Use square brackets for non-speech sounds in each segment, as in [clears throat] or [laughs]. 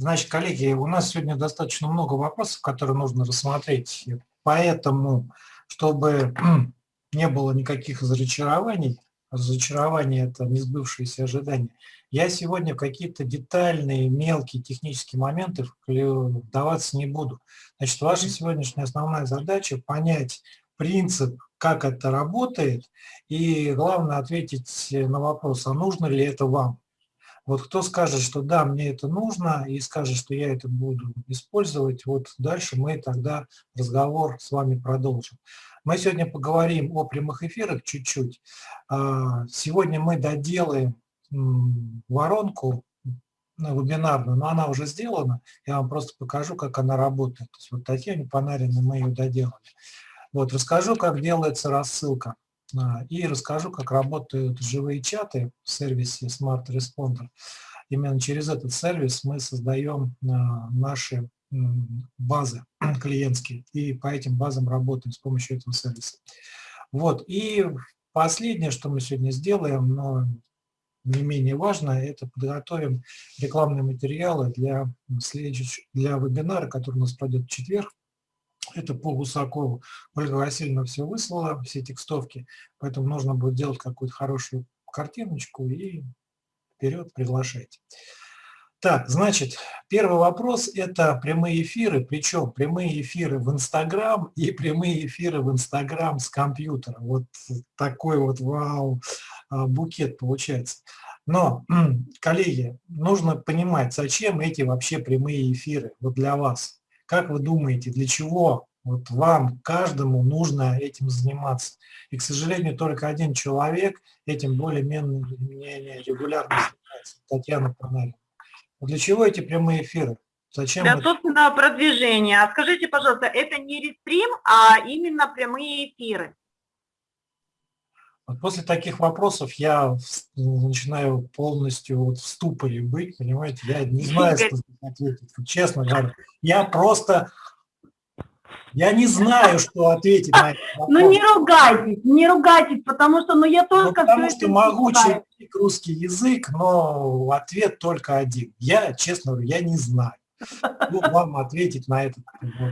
Значит, коллеги, у нас сегодня достаточно много вопросов, которые нужно рассмотреть. Поэтому, чтобы [clears throat] не было никаких разочарований, разочарование – это несбывшиеся ожидания, я сегодня какие-то детальные, мелкие технические моменты вдаваться не буду. Значит, ваша сегодняшняя основная задача – понять принцип, как это работает, и главное ответить на вопрос, а нужно ли это вам. Вот кто скажет, что да, мне это нужно, и скажет, что я это буду использовать, вот дальше мы тогда разговор с вами продолжим. Мы сегодня поговорим о прямых эфирах чуть-чуть. А, сегодня мы доделаем воронку вебинарную, но она уже сделана. Я вам просто покажу, как она работает. То есть вот Татьяне Панариной мы ее доделали. Вот, расскажу, как делается рассылка. А, и расскажу, как работают живые чаты в сервисе Smart Responder. Именно через этот сервис мы создаем а, наши базы [clears throat] клиентские, и по этим базам работаем с помощью этого сервиса. Вот, и последнее, что мы сегодня сделаем, но не менее важно, это подготовим рекламные материалы для, для вебинара, который у нас пройдет в четверг, это по Гусакову. Ольга Васильевна все выслала, все текстовки, поэтому нужно будет делать какую-то хорошую картиночку и вперед приглашайте. Так, значит, первый вопрос – это прямые эфиры, причем прямые эфиры в Инстаграм и прямые эфиры в Инстаграм с компьютера. Вот такой вот вау а, букет получается. Но, коллеги, нужно понимать, зачем эти вообще прямые эфиры вот для вас. Как вы думаете, для чего вот вам, каждому нужно этим заниматься? И, к сожалению, только один человек этим более-менее регулярно занимается, Татьяна Панарина. Для чего эти прямые эфиры? Зачем Для собственного продвижения. А скажите, пожалуйста, это не рестрим, а именно прямые эфиры? После таких вопросов я начинаю полностью вот в ступоре быть, понимаете, я не знаю, что ответить, честно говоря. Я просто, я не знаю, что ответить на. Ну не ругайтесь, не ругайтесь, потому что ну, я ну, только... Ну, потому что могучий русский язык, но ответ только один. Я, честно говоря, я не знаю ну, вам ответить на этот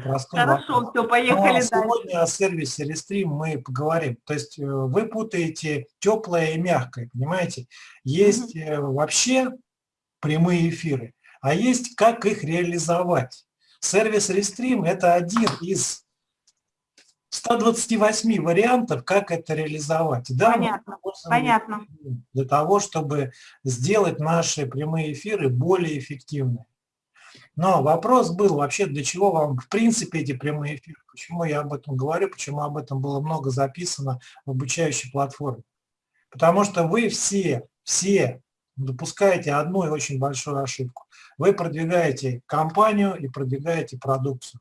простой Хорошо, вопрос. все, поехали Но Сегодня о сервисе Restream мы поговорим. То есть э, вы путаете теплое и мягкое, понимаете? Есть mm -hmm. вообще прямые эфиры, а есть как их реализовать. Сервис Restream – это один из 128 вариантов, как это реализовать. Да, понятно, понятно. Для того, чтобы сделать наши прямые эфиры более эффективными. Но вопрос был вообще, для чего вам в принципе эти прямые эфиры, почему я об этом говорю, почему об этом было много записано в обучающей платформе. Потому что вы все, все допускаете одну и очень большую ошибку. Вы продвигаете компанию и продвигаете продукцию.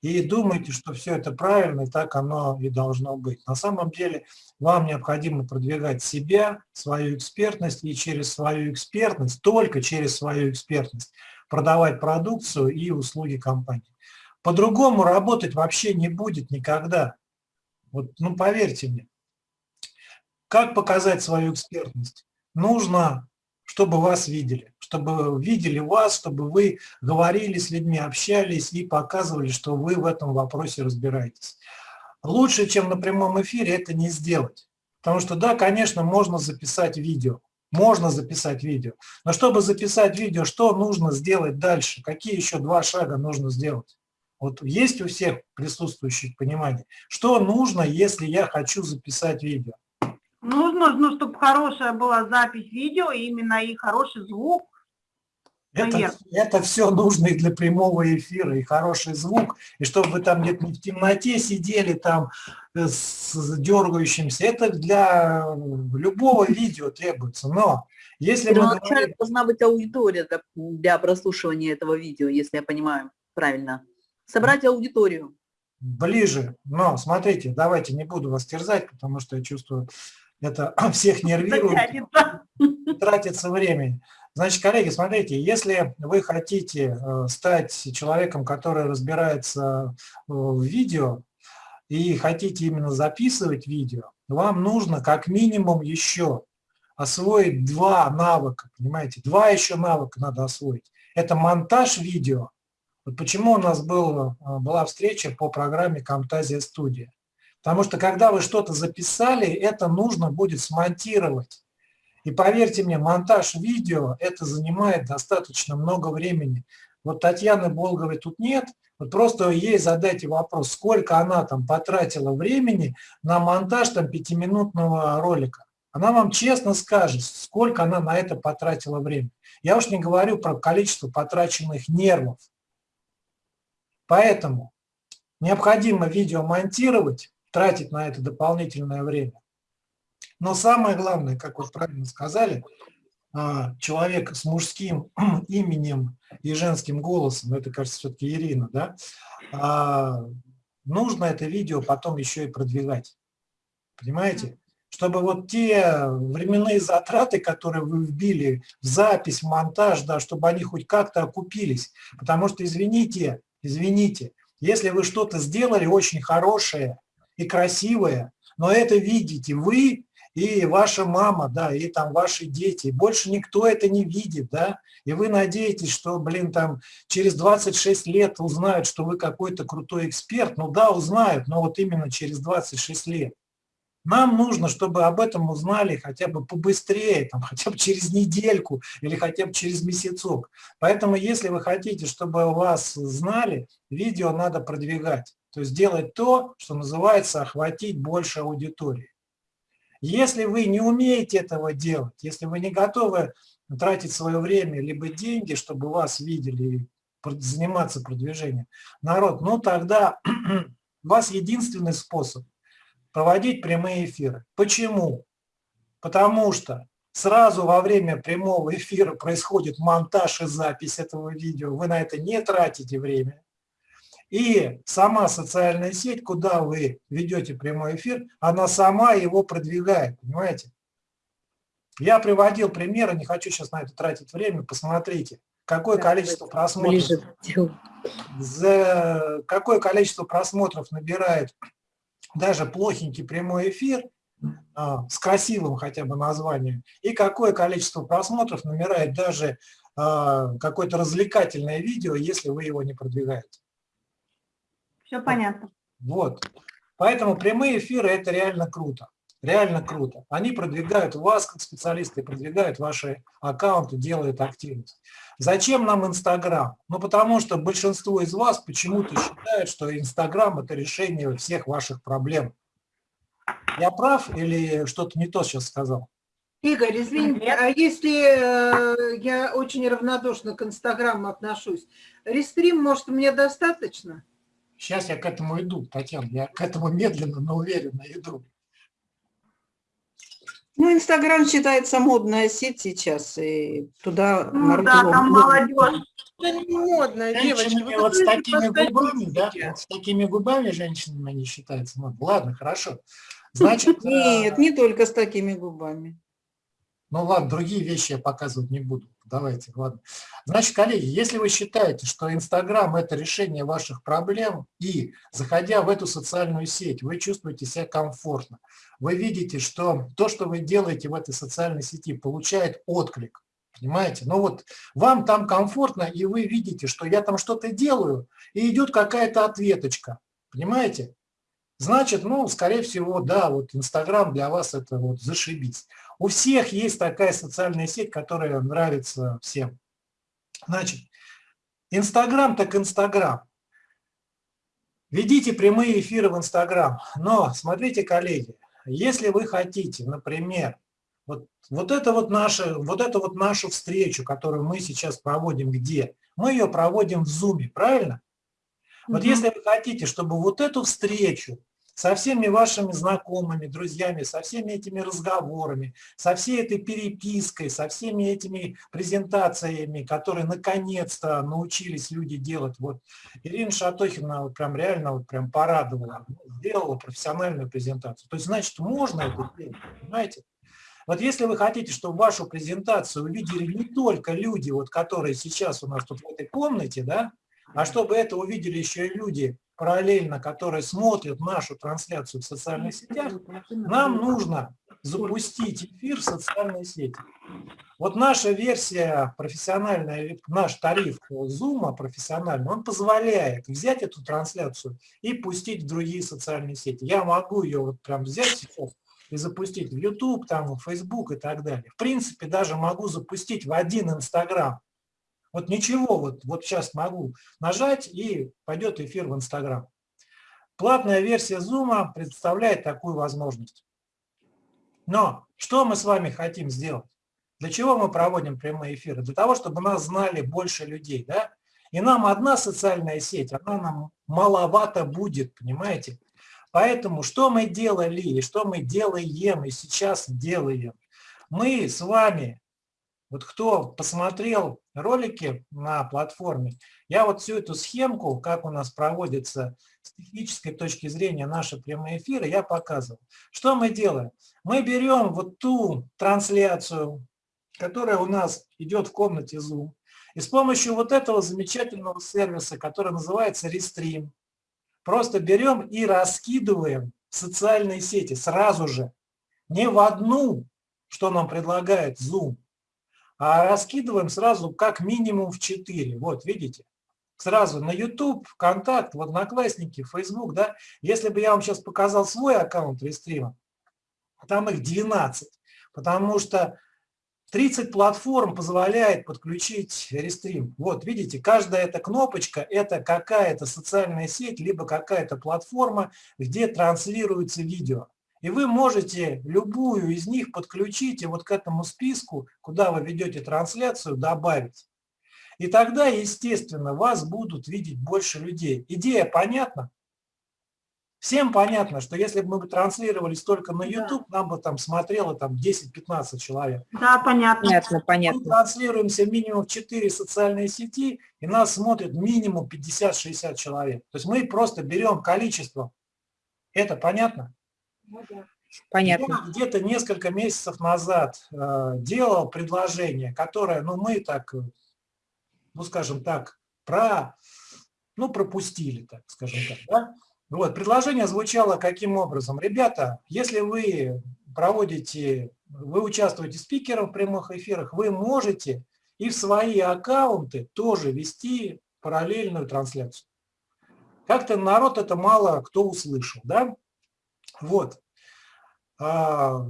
И думаете, что все это правильно, и так оно и должно быть. На самом деле вам необходимо продвигать себя, свою экспертность, и через свою экспертность, только через свою экспертность, продавать продукцию и услуги компании. По-другому работать вообще не будет никогда. Вот, ну, поверьте мне. Как показать свою экспертность? Нужно, чтобы вас видели, чтобы видели вас, чтобы вы говорили с людьми, общались и показывали, что вы в этом вопросе разбираетесь. Лучше, чем на прямом эфире, это не сделать. Потому что, да, конечно, можно записать видео, можно записать видео. Но чтобы записать видео, что нужно сделать дальше? Какие еще два шага нужно сделать? Вот есть у всех присутствующих понимание, что нужно, если я хочу записать видео? Нужно, ну, чтобы хорошая была запись видео, именно и хороший звук, это, это все нужно и для прямого эфира, и хороший звук, и чтобы вы там где-то не в темноте сидели там э, с дергающимся. Это для любого видео требуется. Но если Но мы говорим... должна быть аудитория для прослушивания этого видео, если я понимаю правильно. Собрать аудиторию. Ближе. Но смотрите, давайте не буду вас терзать, потому что я чувствую, это [clears throat] всех нервирует, [laughs] тратится времени. Значит, коллеги, смотрите, если вы хотите э, стать человеком, который разбирается э, в видео, и хотите именно записывать видео, вам нужно как минимум еще освоить два навыка, понимаете, два еще навыка надо освоить. это монтаж видео. Вот почему у нас был, а, была встреча по программе Camtasia Studio. Потому что когда вы что-то записали, это нужно будет смонтировать. И поверьте мне, монтаж видео, это занимает достаточно много времени. Вот Татьяны Болговой тут нет, вот просто ей задайте вопрос, сколько она там потратила времени на монтаж там пятиминутного ролика. Она вам честно скажет, сколько она на это потратила время. Я уж не говорю про количество потраченных нервов. Поэтому необходимо видео монтировать, тратить на это дополнительное время. Но самое главное, как вы правильно сказали, а, человек с мужским [clears throat] именем и женским голосом, это, кажется, все-таки Ирина, да, а, нужно это видео потом еще и продвигать. Понимаете? Чтобы вот те временные затраты, которые вы вбили в запись, в монтаж, да, чтобы они хоть как-то окупились. Потому что, извините, извините, если вы что-то сделали очень хорошее и красивое, но это видите вы и ваша мама, да, и там ваши дети. Больше никто это не видит, да, и вы надеетесь, что, блин, там через 26 лет узнают, что вы какой-то крутой эксперт. Ну да, узнают, но вот именно через 26 лет. Нам нужно, чтобы об этом узнали хотя бы побыстрее, там, [laughs] хотя бы через недельку или хотя бы через месяцок. Поэтому, если вы хотите, чтобы вас знали, видео надо продвигать. То есть делать то, что называется охватить больше аудитории. Если вы не умеете этого делать, если вы не готовы тратить свое время либо деньги, чтобы вас видели и заниматься продвижением, народ, ну тогда у [clears throat] вас единственный способ проводить прямые эфиры. Почему? Потому что сразу во время прямого эфира происходит монтаж и запись этого видео, вы на это не тратите время. И сама социальная сеть, куда вы ведете прямой эфир, она сама его продвигает, понимаете? Я приводил примеры, не хочу сейчас на это тратить время, посмотрите, какое количество просмотров, за, какое количество просмотров набирает даже плохенький прямой эфир, а, с красивым хотя бы названием, и какое количество просмотров набирает даже а, какое-то развлекательное видео, если вы его не продвигаете. Все понятно. Вот. Поэтому прямые эфиры – это реально круто. Реально круто. Они продвигают вас как специалисты, продвигают ваши аккаунты, делают активность. Зачем нам Инстаграм? Ну, потому что большинство из вас почему-то считают, что Инстаграм – это решение всех ваших проблем. Я прав или что-то не то сейчас сказал? Игорь, извините, а если э, я очень равнодушно к Инстаграму отношусь, рестрим, может, мне достаточно? Сейчас я к этому иду, Татьяна, я к этому медленно, но уверенно иду. Ну, Инстаграм считается модная сеть сейчас, и туда... Ну да, там молодежь. Это не модно, девочки. Вы вот с такими губами, да, вот с такими губами женщинами не считается модно. Ладно, хорошо. Значит, Нет, не только с такими губами. Ну ладно, другие вещи я показывать не буду. Давайте, ладно. Значит, коллеги, если вы считаете, что Инстаграм – это решение ваших проблем, и, заходя в эту социальную сеть, вы чувствуете себя комфортно, вы видите, что то, что вы делаете в этой социальной сети, получает отклик, понимаете? Ну вот вам там комфортно, и вы видите, что я там что-то делаю, и идет какая-то ответочка, понимаете? Значит, ну, скорее всего, да, вот Инстаграм для вас это вот зашибись. У всех есть такая социальная сеть, которая нравится всем. Значит, Инстаграм так Инстаграм. Ведите прямые эфиры в Инстаграм. Но смотрите, коллеги, если вы хотите, например, вот, вот, это вот, наша, вот это вот нашу встречу, которую мы сейчас проводим где? Мы ее проводим в Zoom, правильно? Вот угу. если вы хотите, чтобы вот эту встречу со всеми вашими знакомыми, друзьями, со всеми этими разговорами, со всей этой перепиской, со всеми этими презентациями, которые наконец-то научились люди делать. Вот Ирина Шатохина вот прям реально вот прям порадовала, сделала профессиональную презентацию. То есть, значит, можно это делать, понимаете? Вот если вы хотите, чтобы вашу презентацию увидели не только люди, вот, которые сейчас у нас тут в этой комнате, да, а чтобы это увидели еще и люди, параллельно, которые смотрят нашу трансляцию в социальных сетях, нам нужно запустить эфир в социальной сети. Вот наша версия профессиональная, наш тариф Zoom профессиональный, он позволяет взять эту трансляцию и пустить в другие социальные сети. Я могу ее вот прям взять сейчас и запустить в YouTube, там, в Facebook и так далее. В принципе, даже могу запустить в один Инстаграм. Вот ничего, вот, вот сейчас могу нажать и пойдет эфир в Инстаграм. Платная версия Zoom представляет такую возможность. Но что мы с вами хотим сделать? Для чего мы проводим прямые эфиры? Для того, чтобы нас знали больше людей. Да? И нам одна социальная сеть, она нам маловато будет, понимаете? Поэтому что мы делали, и что мы делаем, и сейчас делаем? Мы с вами, вот кто посмотрел ролики на платформе, я вот всю эту схемку, как у нас проводится с технической точки зрения наши прямые эфиры, я показывал. Что мы делаем? Мы берем вот ту трансляцию, которая у нас идет в комнате Zoom, и с помощью вот этого замечательного сервиса, который называется Restream, просто берем и раскидываем в социальные сети сразу же. Не в одну, что нам предлагает Zoom, а раскидываем сразу как минимум в 4. Вот, видите? Сразу на YouTube, ВКонтакт, в Одноклассники, Facebook, да? Если бы я вам сейчас показал свой аккаунт рестрима, там их 12, потому что 30 платформ позволяет подключить рестрим. Вот, видите, каждая эта кнопочка – это какая-то социальная сеть, либо какая-то платформа, где транслируется видео. И вы можете любую из них подключить и вот к этому списку, куда вы ведете трансляцию, добавить. И тогда, естественно, вас будут видеть больше людей. Идея понятна? Всем понятно, что если бы мы транслировались только на YouTube, да. нам бы там смотрело там 10-15 человек. Да, понятно. Понятно, понятно. Мы транслируемся минимум в 4 социальные сети, и нас смотрит минимум 50-60 человек. То есть мы просто берем количество. Это понятно? Понятно. Я где-то несколько месяцев назад э, делал предложение, которое, ну, мы так, ну, скажем так, про, ну, пропустили, так скажем так, да? Вот, предложение звучало каким образом? Ребята, если вы проводите, вы участвуете спикером в прямых эфирах, вы можете и в свои аккаунты тоже вести параллельную трансляцию. Как-то народ это мало кто услышал, да? Вот. А,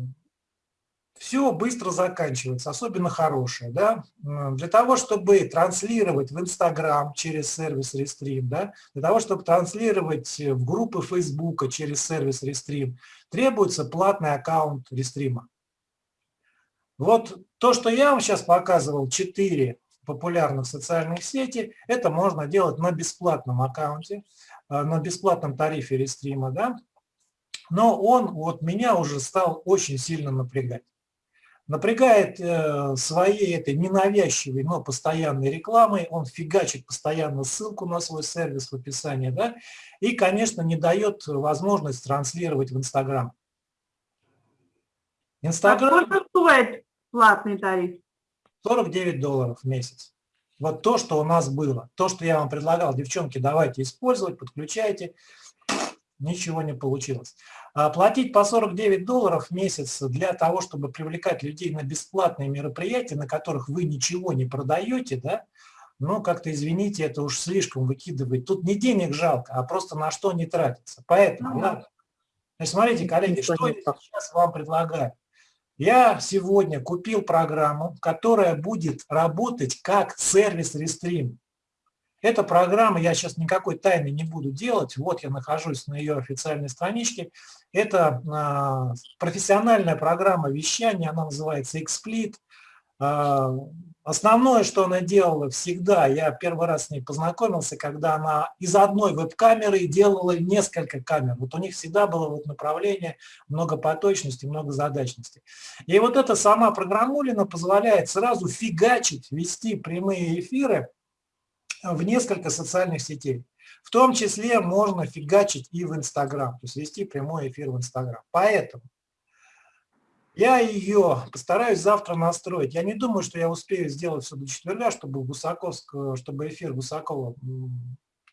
все быстро заканчивается, особенно хорошее. Да? Для того, чтобы транслировать в Инстаграм через сервис Restream, да? для того, чтобы транслировать в группы Фейсбука через сервис Restream, требуется платный аккаунт Restream. Вот то, что я вам сейчас показывал, 4 популярных социальных сети, это можно делать на бесплатном аккаунте, э, на бесплатном тарифе Restream, да? Но он вот меня уже стал очень сильно напрягать напрягает э, своей этой ненавязчивой, но постоянной рекламой, он фигачит постоянно ссылку на свой сервис в описании, да, и, конечно, не дает возможность транслировать в Инстаграм. Инстаграм... А стоит платный тариф? 49 долларов в месяц. Вот то, что у нас было. То, что я вам предлагал, девчонки, давайте использовать, подключайте ничего не получилось. А платить по 49 долларов в месяц для того, чтобы привлекать людей на бесплатные мероприятия, на которых вы ничего не продаете, да, ну, как-то, извините, это уж слишком выкидывать. Тут не денег жалко, а просто на что не тратится. Поэтому, да. Значит, смотрите, коллеги, что я сейчас вам предлагаю. Я сегодня купил программу, которая будет работать как сервис Restream. Эта программа, я сейчас никакой тайны не буду делать, вот я нахожусь на ее официальной страничке. Это а, профессиональная программа вещания, она называется XSplit. А, основное, что она делала всегда, я первый раз с ней познакомился, когда она из одной веб-камеры делала несколько камер. Вот у них всегда было вот направление многопоточности, многозадачности. И вот эта сама программулина позволяет сразу фигачить, вести прямые эфиры в несколько социальных сетей. В том числе можно фигачить и в Инстаграм, то есть вести прямой эфир в Инстаграм. Поэтому я ее постараюсь завтра настроить. Я не думаю, что я успею сделать все до четверга, чтобы, Гусаковск, чтобы эфир Гусакова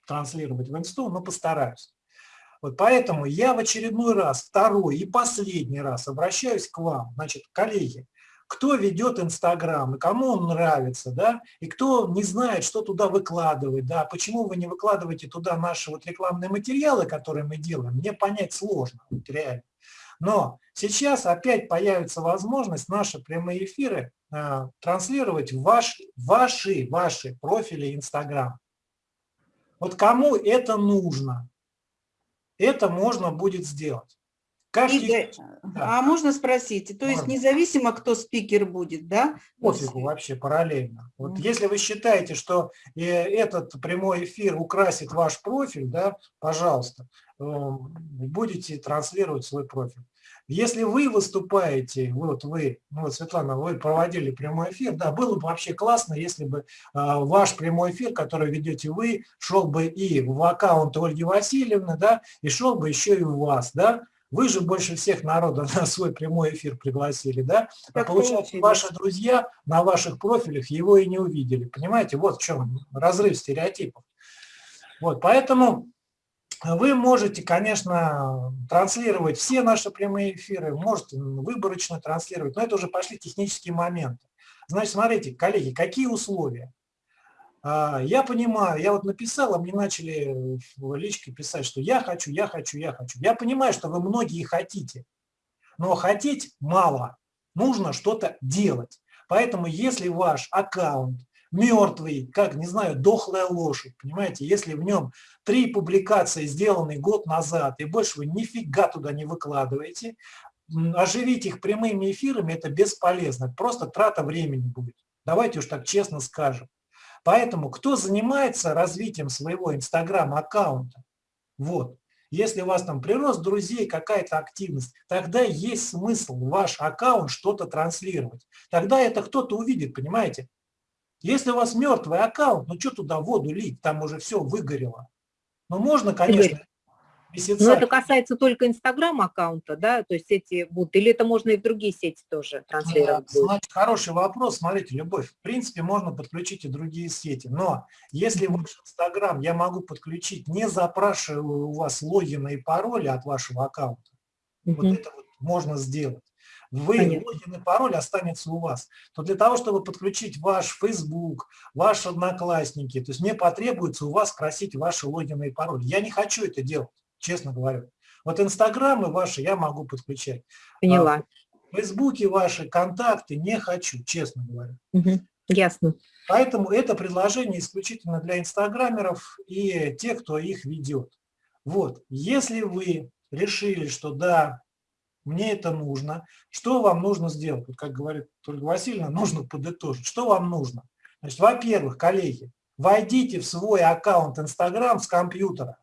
транслировать в Инсту, но постараюсь. Вот поэтому я в очередной раз, второй и последний раз обращаюсь к вам, значит, коллеги, кто ведет Инстаграм, и кому он нравится, да, и кто не знает, что туда выкладывать, да, почему вы не выкладываете туда наши вот рекламные материалы, которые мы делаем, мне понять сложно, вот реально. Но сейчас опять появится возможность наши прямые эфиры э, транслировать в ваш, ваши, ваши профили Инстаграм. Вот кому это нужно, это можно будет сделать. Как Игорь, Да. а можно спросить, то есть независимо, кто спикер будет, да? Пофигу вообще параллельно. Вот Мгм. если вы считаете, что э, этот прямой эфир украсит ваш профиль, да, пожалуйста, э, будете транслировать свой профиль. Если вы выступаете, вот вы, ну вот, Светлана, вы проводили прямой эфир, да, было бы вообще классно, если бы э, ваш прямой эфир, который ведете вы, шел бы и в аккаунт Ольги Васильевны, да, и шел бы еще и у вас, да, вы же больше всех народа [laughs] на свой прямой эфир пригласили, да? А получается, ваши друзья на ваших профилях его и не увидели. Понимаете, вот в чем разрыв стереотипов. Вот, поэтому вы можете, конечно, транслировать все наши прямые эфиры, можете выборочно транслировать, но это уже пошли технические моменты. Значит, смотрите, коллеги, какие условия? А, Я понимаю, я вот написал, а мне начали в личке писать, что я хочу, я хочу, я хочу. Я понимаю, что вы многие хотите, но хотеть мало, нужно что-то делать. Поэтому если ваш аккаунт мертвый, как, не знаю, дохлая лошадь, понимаете, если в нем три публикации сделаны год назад, и больше вы нифига туда не выкладываете, оживить их прямыми эфирами – это бесполезно, просто трата времени будет. Давайте уж так честно скажем. Поэтому кто занимается развитием своего инстаграм-аккаунта, вот, если у вас там прирост друзей, какая-то активность, тогда есть смысл ваш аккаунт что-то транслировать. Тогда это кто-то увидит, понимаете? Если у вас мертвый аккаунт, ну что туда воду лить, там уже все выгорело. Ну можно, конечно, месяца. Но это касается только Инстаграм-аккаунта, да? То есть эти будут, или это можно и в другие сети тоже транслировать будет? Значит, хороший вопрос. Смотрите, Любовь, в принципе, можно подключить и другие сети. Но если в Инстаграм я могу подключить, не запрашивая у вас логина и пароли от вашего аккаунта, вот Мгм. это вот можно сделать. Вы, Понятно. логин и пароль останется у вас. То для того, чтобы подключить ваш Facebook, ваши одноклассники, то есть мне потребуется у вас спросить ваши логины и пароли. Я не хочу это делать, честно говорю. Вот инстаграмы ваши я могу подключать. Поняла. Фейсбуки ваши, контакты не хочу, честно говоря. Мгм. Ясно. Поэтому это предложение исключительно для инстаграмеров и тех, кто их ведет. Вот, если вы решили, что да, мне это нужно, что вам нужно сделать? Вот как говорит Ольга Васильевна, [laughs] нужно подытожить. Что вам нужно? Значит, во-первых, коллеги, войдите в свой аккаунт Инстаграм с компьютера.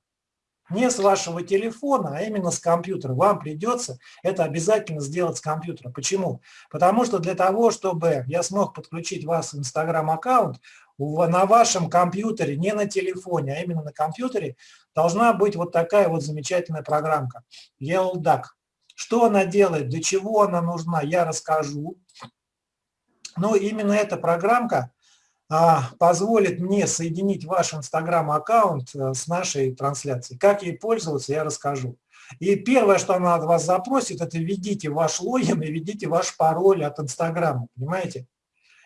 Не с вашего телефона, а именно с компьютера. Вам придется это обязательно сделать с компьютера. Почему? Потому что для того, чтобы я смог подключить вас в Инстаграм-аккаунт, на вашем компьютере, не на телефоне, а именно на компьютере, должна быть вот такая вот замечательная программка. ELDAC. Что она делает, для чего она нужна, я расскажу. Но именно эта программка позволит мне соединить ваш Инстаграм-аккаунт э, с нашей трансляцией. Как ей пользоваться, я расскажу. И первое, что она от вас запросит, это введите ваш логин и введите ваш пароль от Инстаграма, понимаете?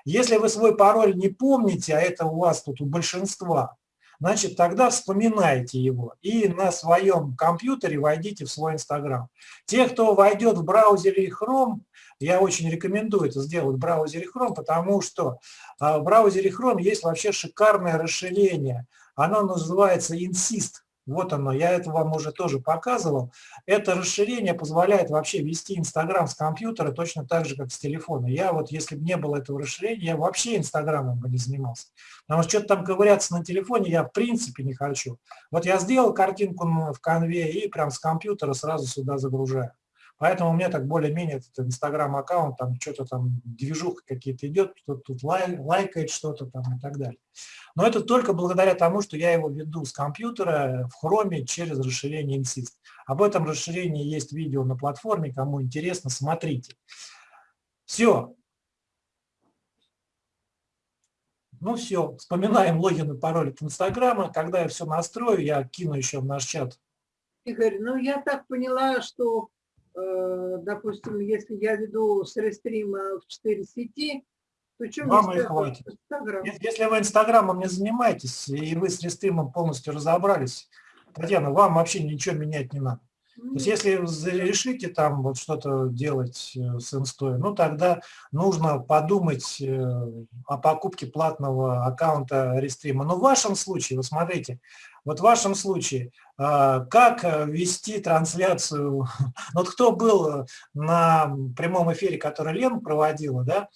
Если вы свой пароль не помните, а это у вас тут у большинства, значит, тогда вспоминайте его и на своем компьютере войдите в свой Инстаграм. Те, кто войдет в браузере Chrome, я очень рекомендую это сделать в браузере Chrome, потому что а, в браузере Chrome есть вообще шикарное расширение. Оно называется Insist. Вот оно, я это вам уже тоже показывал. Это расширение позволяет вообще вести Инстаграм с компьютера точно так же, как с телефона. Я вот, если бы не было этого расширения, я вообще Инстаграмом бы не занимался. Потому что что-то там ковыряться на телефоне я в принципе не хочу. Вот я сделал картинку в конве и прям с компьютера сразу сюда загружаю. Поэтому у меня так более-менее этот инстаграм-аккаунт, там что-то там, движуха какие-то идет, кто-то тут лай, лайкает что-то там и так далее. Но это только благодаря тому, что я его веду с компьютера в хроме через расширение Insist. Об этом расширении есть видео на платформе, кому интересно, смотрите. Все. Ну все, вспоминаем логин и пароль от Инстаграма. Когда я все настрою, я кину еще в наш чат Игорь, ну я так поняла, что, допустим, если я веду с рестрима в 4 сети, то что Вам мне и с хватит. Инстаграм? Если вы Инстаграмом не занимаетесь, и вы с рестримом полностью разобрались, Татьяна, вам вообще ничего менять не надо. То есть если решите там вот что-то делать э, с инстой, ну тогда нужно подумать э, о покупке платного аккаунта рестрима. Но в вашем случае, вы смотрите, вот в вашем случае, а, как э, вести трансляцию, [laughs] вот кто был э, на прямом эфире, который Лена проводила, да,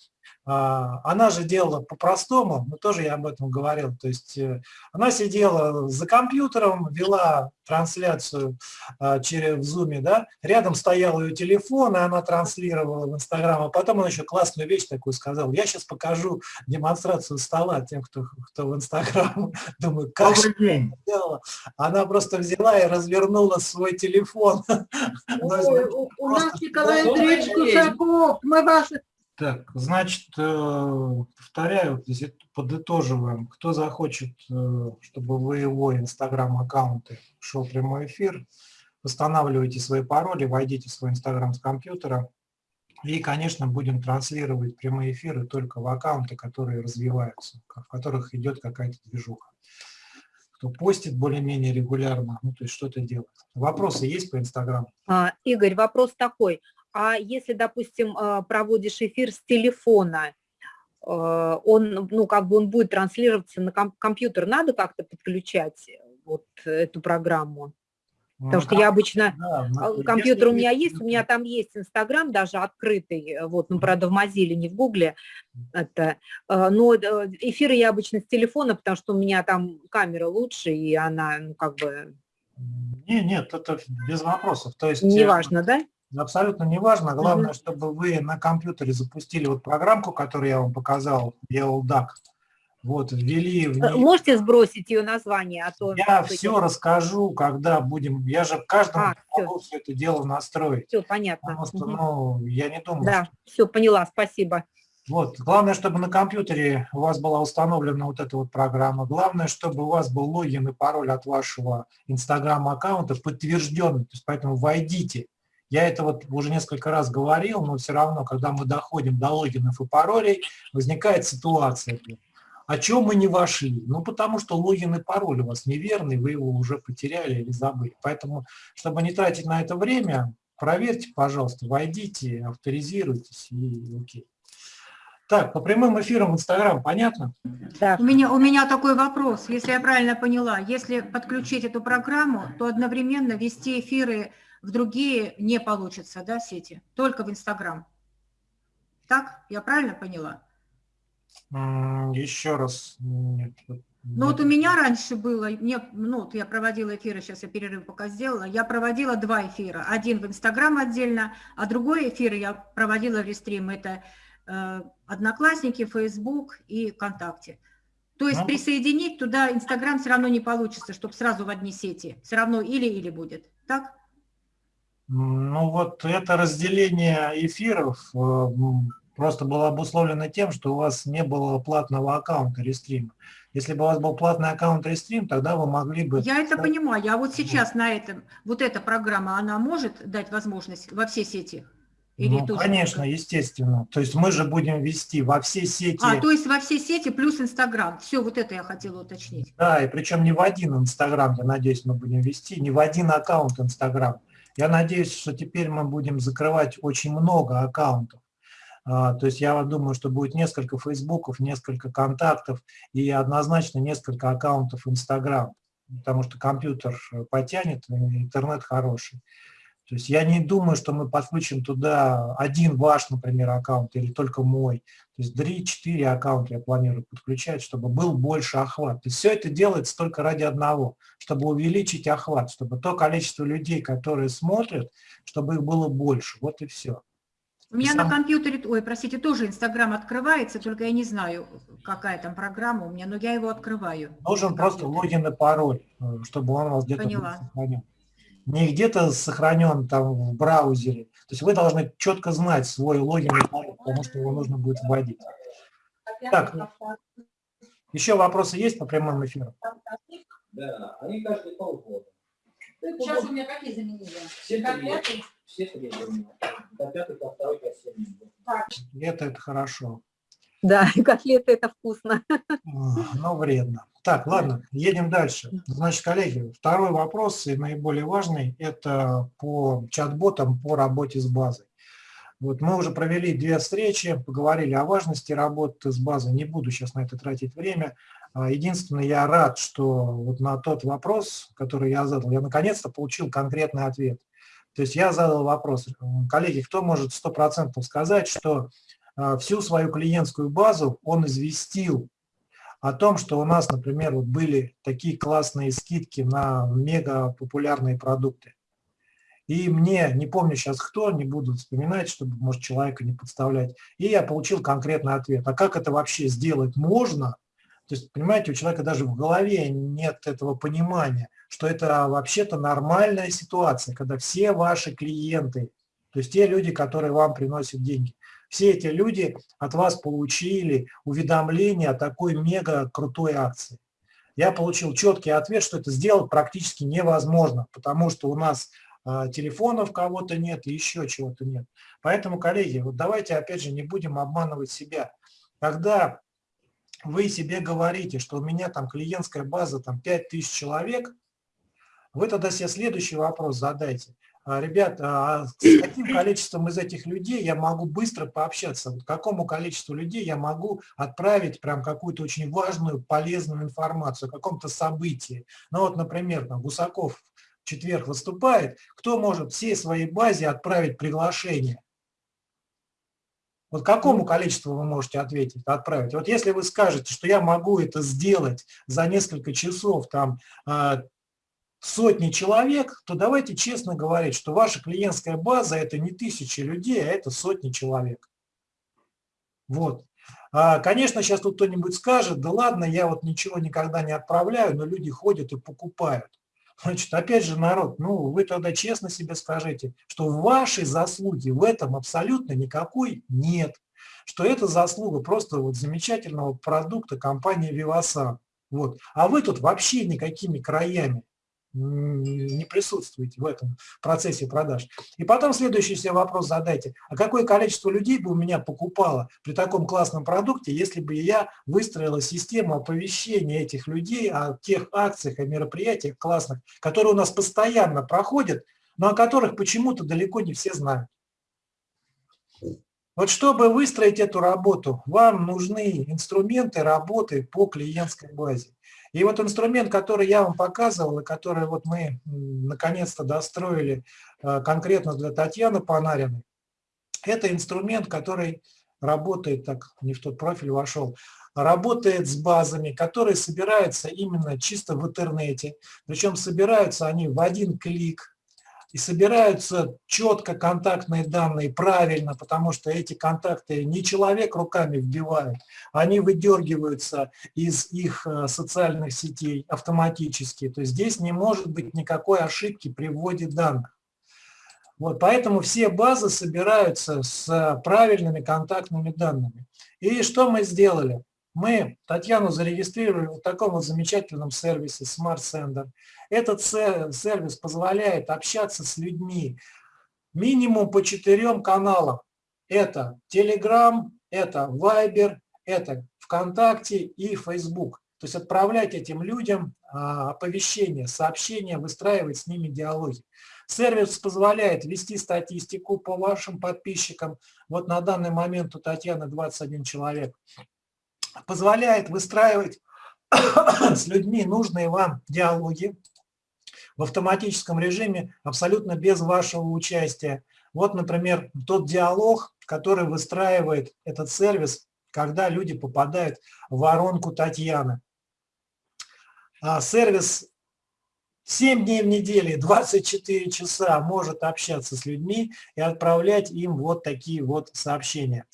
она же делала по-простому, ну тоже я об этом говорил, то есть э, она сидела за компьютером, вела трансляцию а, через в Zoom, да, рядом стоял ее телефон, и она транслировала в Инстаграм, а потом она еще классную вещь такую сказала, я сейчас покажу демонстрацию стола тем, кто, кто в Инстаграм, [laughs] думаю, как же Добрый день. сделала. Она просто взяла и развернула свой телефон. [laughs] Ой, у, у нас Николай Андреевич. Кусаков, мы ваши... Так, значит, э, повторяю, подытоживаем. Кто захочет, э, чтобы в его инстаграм-аккаунты шел прямой эфир, восстанавливайте свои пароли, войдите в свой инстаграм с компьютера. И, конечно, будем транслировать прямые эфиры только в аккаунты, которые развиваются, в которых идет какая-то движуха. Кто постит более-менее регулярно, ну, то есть что-то делает. Вопросы есть по инстаграму? А, Игорь, вопрос такой. А если, допустим, а, проводишь эфир с телефона, а, он, ну, как бы он будет транслироваться на ком- компьютер, надо как-то подключать э, вот эту программу? Потому что я обычно, Да, компьютер у меня есть, у меня там есть Инстаграм даже открытый, э, вот, ну, правда, в Mozilla, не в Гугле, это, э, но э, эфиры я обычно с телефона, потому что у меня там камера лучше, и она, ну, как бы, Не, нет, это без вопросов. То есть э, неважно, да? Абсолютно не важно. Главное, чтобы вы на компьютере запустили вот программку, которую я вам показал, ELDAC. Вот, ввели в Э, нее. Можете сбросить ее название, а то... Я все расскажу, когда будем. Я же каждому А, могу все это дело настроить. Все, понятно. Потому что, Мгм. ну, я не думаю, Да, все, поняла, спасибо. Вот. Главное, чтобы на компьютере у вас была установлена вот эта вот программа. Главное, чтобы у вас был логин и пароль от вашего Инстаграм-аккаунта подтвержденный. То есть поэтому войдите. Я это вот уже несколько раз говорил, но все равно, когда мы доходим до логинов и паролей, возникает ситуация. О чем мы не вошли? Ну, потому что логин и пароль у вас неверный, вы его уже потеряли или забыли. Поэтому, чтобы не тратить на это время, проверьте, пожалуйста, войдите, авторизируйтесь и окей. Так, по прямым эфирам в Инстаграм, понятно? Да. У меня, у меня такой вопрос, если я правильно поняла, если подключить эту программу, то одновременно вести эфиры в другие не получится, да, сети, только в Инстаграм. Так, я правильно поняла? Еще раз. Нет, Ну вот у меня раньше было, мне, ну вот я проводила эфиры, сейчас я перерыв пока сделала, я проводила два эфира, один в Инстаграм отдельно, а другой эфир я проводила в рестрим, это э, Одноклассники, Фейсбук и ВКонтакте. То есть Ну. присоединить туда Инстаграм все равно не получится, чтобы сразу в одни сети, все равно или-или будет, так? Ну вот это разделение эфиров э, просто было обусловлено тем, что у вас не было платного аккаунта Рестрима. Если бы у вас был платный аккаунт Рестрим, тогда вы могли бы... Я это понимаю, а вот сейчас на этом, вот эта программа, она может дать возможность во все сети? Или Ну, тоже конечно, только- естественно. То есть мы же будем вести во все сети, А, то есть во все сети плюс Инстаграм. Все, вот это я хотела уточнить. да, и причем не в один Инстаграм, я надеюсь, мы будем вести, не в один аккаунт Инстаграм. Я надеюсь, что теперь мы будем закрывать очень много аккаунтов. А, То есть я думаю, что будет несколько фейсбуков, несколько контактов и однозначно несколько аккаунтов Инстаграм, потому что компьютер потянет, интернет хороший. То есть я не думаю, что мы подключим туда один ваш, например, аккаунт или только мой. То есть 3-4 аккаунта я планирую подключать, чтобы был больше охват. То есть все это делается только ради одного, чтобы увеличить охват, чтобы то количество людей, которые смотрят, чтобы их было больше. Вот и все. У меня Сам- на компьютере, ой, простите, тоже Инстаграм открывается, только я не знаю, какая там программа у меня, но я его открываю. Нужен просто логин и пароль, э, чтобы он вас где-то сохранен. Не где-то сохранен там в браузере. То есть вы должны четко знать свой логин и пароль, потому что его нужно будет вводить. Так, еще вопросы есть по прямым эфирам? Да, они каждые полгода. Сейчас у меня какие заменили? Все три. Все три. До пятый, до второй, до седьмой. Это, это хорошо, Да, котлеты это вкусно. но вредно. Так, ладно, едем дальше. Значит, коллеги, второй вопрос, и наиболее важный, это по чат-ботам по работе с базой. Вот мы уже провели две встречи, поговорили о важности работы с базой. Не буду сейчас на это тратить время. А, Единственное, я рад, что вот на тот вопрос, который я задал, я наконец-то получил конкретный ответ. То есть я задал вопрос, коллеги, кто может стопроцентно сказать, что всю свою клиентскую базу он известил о том, что у нас, например, вот были такие классные скидки на мега популярные продукты. И мне, не помню сейчас кто, не буду вспоминать, чтобы, может, человека не подставлять, и я получил конкретный ответ. А как это вообще сделать можно? То есть, понимаете, у человека даже в голове нет этого понимания, что это вообще-то нормальная ситуация, когда все ваши клиенты, то есть те люди, которые вам приносят деньги, все эти люди от вас получили уведомление о такой мега крутой акции. Я получил четкий ответ, что это сделать практически невозможно, потому что у нас а, телефонов кого-то нет и еще чего-то нет. Поэтому, коллеги, вот давайте опять же не будем обманывать себя. Когда вы себе говорите, что у меня там клиентская база там 5000 человек, вы тогда себе следующий вопрос задайте. А, Ребят, а с каким количеством из этих людей я могу быстро пообщаться? Вот какому количеству людей я могу отправить прям какую-то очень важную, полезную информацию о каком-то событии? Ну вот, например, там Гусаков в четверг выступает, кто может всей своей базе отправить приглашение? Вот какому количеству вы можете ответить, отправить? Вот если вы скажете, что я могу это сделать за несколько часов, там, а, сотни человек, то давайте честно говорить, что ваша клиентская база – это не тысячи людей, а это сотни человек. Вот. А, Конечно, сейчас тут кто-нибудь скажет, да ладно, я вот ничего никогда не отправляю, но люди ходят и покупают. Значит, опять же, народ, ну, вы тогда честно себе скажите, что вашей заслуги в этом абсолютно никакой нет. Что это заслуга просто вот замечательного продукта компании Vivasan. Вот. А вы тут вообще никакими краями не присутствуете в этом процессе продаж. И потом следующий себе вопрос задайте. А какое количество людей бы у меня покупало при таком классном продукте, если бы я выстроила систему оповещения этих людей о тех акциях, о мероприятиях классных, которые у нас постоянно проходят, но о которых почему-то далеко не все знают. Вот чтобы выстроить эту работу, вам нужны инструменты работы по клиентской базе. И вот инструмент, который я вам показывал, и который вот мы наконец-то достроили э, конкретно для Татьяны Панариной, это инструмент, который работает, так не в тот профиль вошел, работает с базами, которые собираются именно чисто в интернете. Причем собираются они в один клик, и собираются четко контактные данные правильно, потому что эти контакты не человек руками вбивает, они выдергиваются из их э, социальных сетей автоматически. То есть здесь не может быть никакой ошибки при вводе данных. Вот, поэтому все базы собираются с правильными контактными данными. И что мы сделали? Мы Татьяну зарегистрировали в таком вот замечательном сервисе Smart Sender. Этот сервис позволяет общаться с людьми минимум по четырем каналам. Это Telegram, это Viber, это ВКонтакте и Facebook. То есть отправлять этим людям а, оповещения, сообщения, выстраивать с ними диалоги. Сервис позволяет вести статистику по вашим подписчикам. Вот на данный момент у Татьяны 21 человек позволяет выстраивать [coughs] с людьми нужные вам диалоги в автоматическом режиме, абсолютно без вашего участия. Вот, например, тот диалог, который выстраивает этот сервис, когда люди попадают в воронку Татьяны. А сервис 7 дней в неделю, 24 часа может общаться с людьми и отправлять им вот такие вот сообщения.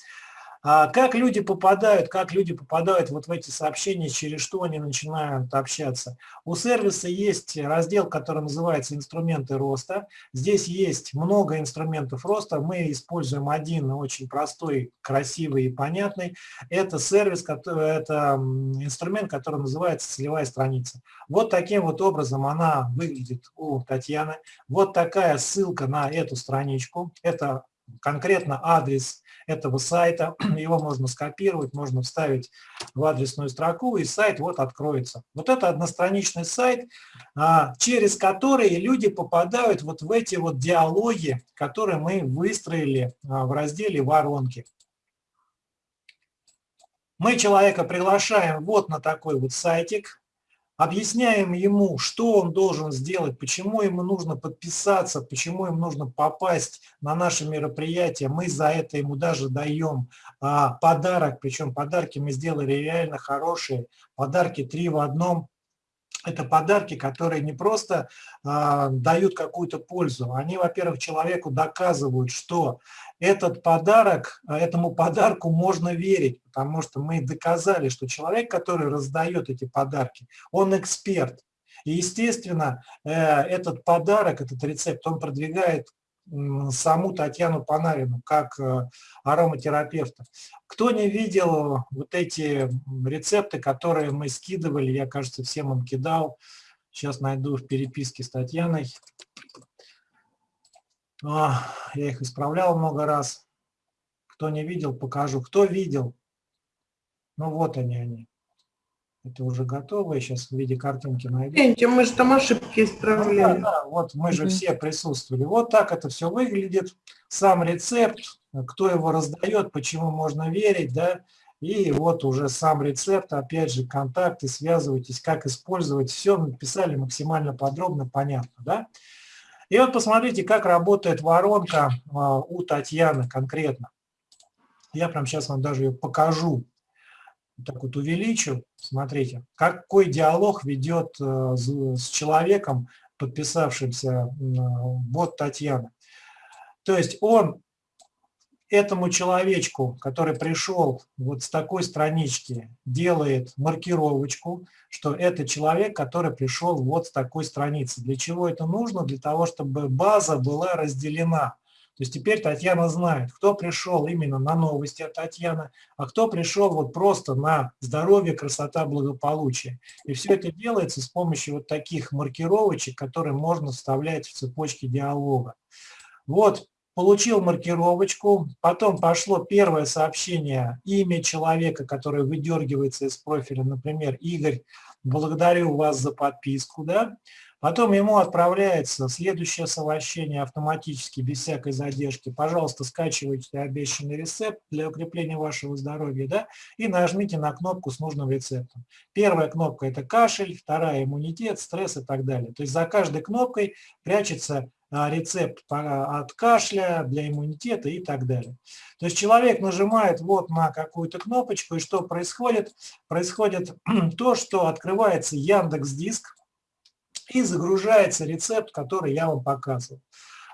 А как люди попадают, как люди попадают вот в эти сообщения, через что они начинают общаться? У сервиса есть раздел, который называется «Инструменты роста». Здесь есть много инструментов роста. Мы используем один очень простой, красивый и понятный. Это сервис, это инструмент, который называется «Целевая страница». Вот таким вот образом она выглядит у Татьяны. Вот такая ссылка на эту страничку. Это конкретно адрес этого сайта. [clears throat] Его можно скопировать, можно вставить в адресную строку, и сайт вот откроется. Вот это одностраничный сайт, а, через который люди попадают вот в эти вот диалоги, которые мы выстроили а, в разделе «Воронки». Мы человека приглашаем вот на такой вот сайтик, объясняем ему, что он должен сделать, почему ему нужно подписаться, почему ему нужно попасть на наше мероприятие. Мы за это ему даже даем а, подарок, причем подарки мы сделали реально хорошие, подарки три в одном. Это подарки, которые не просто а, дают какую-то пользу, они, во-первых, человеку доказывают, что этот подарок, а, этому подарку можно верить, потому что мы доказали, что человек, который раздает эти подарки, он эксперт. И, естественно, э, этот подарок, этот рецепт, он продвигает саму Татьяну Панарину как э, ароматерапевта. Кто не видел вот эти рецепты, которые мы скидывали, я, кажется, всем им кидал, сейчас найду в переписке с Татьяной. А, я их исправлял много раз. Кто не видел, покажу. Кто видел? Ну вот они, они. Это уже готово, я сейчас в виде картинки найду. Мы же там ошибки исправляли. Ну, да, да, вот мы же все присутствовали. Вот так это все выглядит. Сам рецепт, кто его раздает, почему можно верить, да, и вот уже сам рецепт, опять же, контакты, связывайтесь, как использовать. Все написали максимально подробно, понятно, да. И вот посмотрите, как работает воронка а, у Татьяны конкретно. Я прямо сейчас вам даже ее покажу. Так вот увеличу. Смотрите, какой диалог ведет э, с человеком, подписавшимся вот Татьяна. То есть он этому человечку, который пришел вот с такой странички, делает маркировочку, что это человек, который пришел вот с такой страницы. Для чего это нужно? Для того, чтобы база была разделена. То есть теперь Татьяна знает, кто пришел именно на новости от Татьяны, а кто пришел вот просто на здоровье, красота, благополучие. И все это делается с помощью вот таких маркировочек, которые можно вставлять в цепочки диалога. Вот получил маркировочку, потом пошло первое сообщение, имя человека, которое выдергивается из профиля, например, Игорь, благодарю вас за подписку, да, Потом ему отправляется следующее сообщение автоматически, без всякой задержки. Пожалуйста, скачивайте обещанный рецепт для укрепления вашего здоровья да, и нажмите на кнопку с нужным рецептом. Первая кнопка – это кашель, вторая – иммунитет, стресс и так далее. То есть за каждой кнопкой прячется а, рецепт от кашля, для иммунитета и так далее. То есть человек нажимает вот на какую-то кнопочку, и что происходит? Происходит [clears throat] то, что открывается Яндекс Диск, и загружается рецепт, который я вам показывал.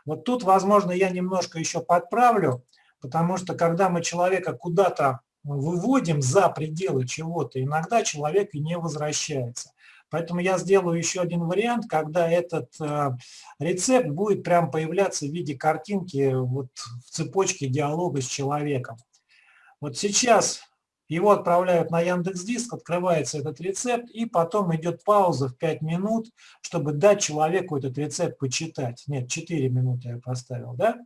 Вот тут, возможно, я немножко еще подправлю, потому что когда мы человека куда-то выводим за пределы чего-то, иногда человек и не возвращается. Поэтому я сделаю еще один вариант, когда этот э, рецепт будет прям появляться в виде картинки вот в цепочке диалога с человеком. Вот сейчас его отправляют на Яндекс Диск, открывается этот рецепт, и потом идет пауза в 5 минут, чтобы дать человеку этот рецепт почитать. Нет, 4 минуты я поставил, да?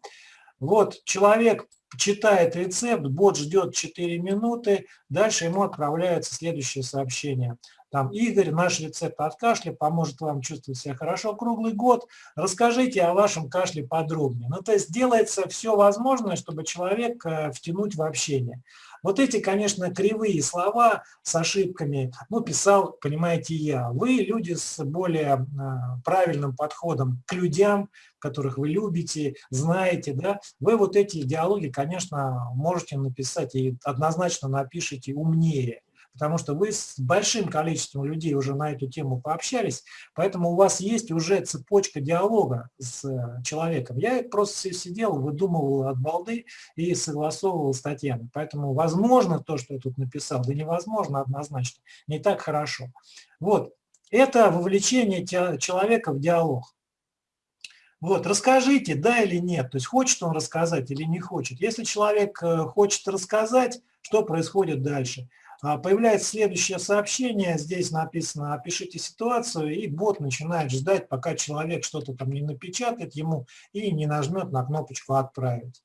Вот, человек читает рецепт, бот ждет 4 минуты, дальше ему отправляется следующее сообщение. Там, Игорь, наш рецепт от кашля поможет вам чувствовать себя хорошо круглый год. Расскажите о вашем кашле подробнее. Ну, то есть делается все возможное, чтобы человек э, втянуть в общение. Вот эти, конечно, кривые слова с ошибками, ну, писал, понимаете, я. Вы люди с более а, правильным подходом к людям, которых вы любите, знаете, да, вы вот эти диалоги, конечно, можете написать и однозначно напишите умнее. Потому что вы с большим количеством людей уже на эту тему пообщались, поэтому у вас есть уже цепочка диалога с э, человеком. Я просто сидел, выдумывал от балды и согласовывал с Татьяной. Поэтому возможно то, что я тут написал, да невозможно однозначно, не так хорошо. Вот, это вовлечение человека в диалог. Вот, расскажите, да или нет, то есть хочет он рассказать или не хочет. Если человек э, хочет рассказать, что происходит дальше? А, появляется следующее сообщение, здесь написано «опишите ситуацию», и бот начинает ждать, пока человек что-то там не напечатает ему и не нажмет на кнопочку «отправить».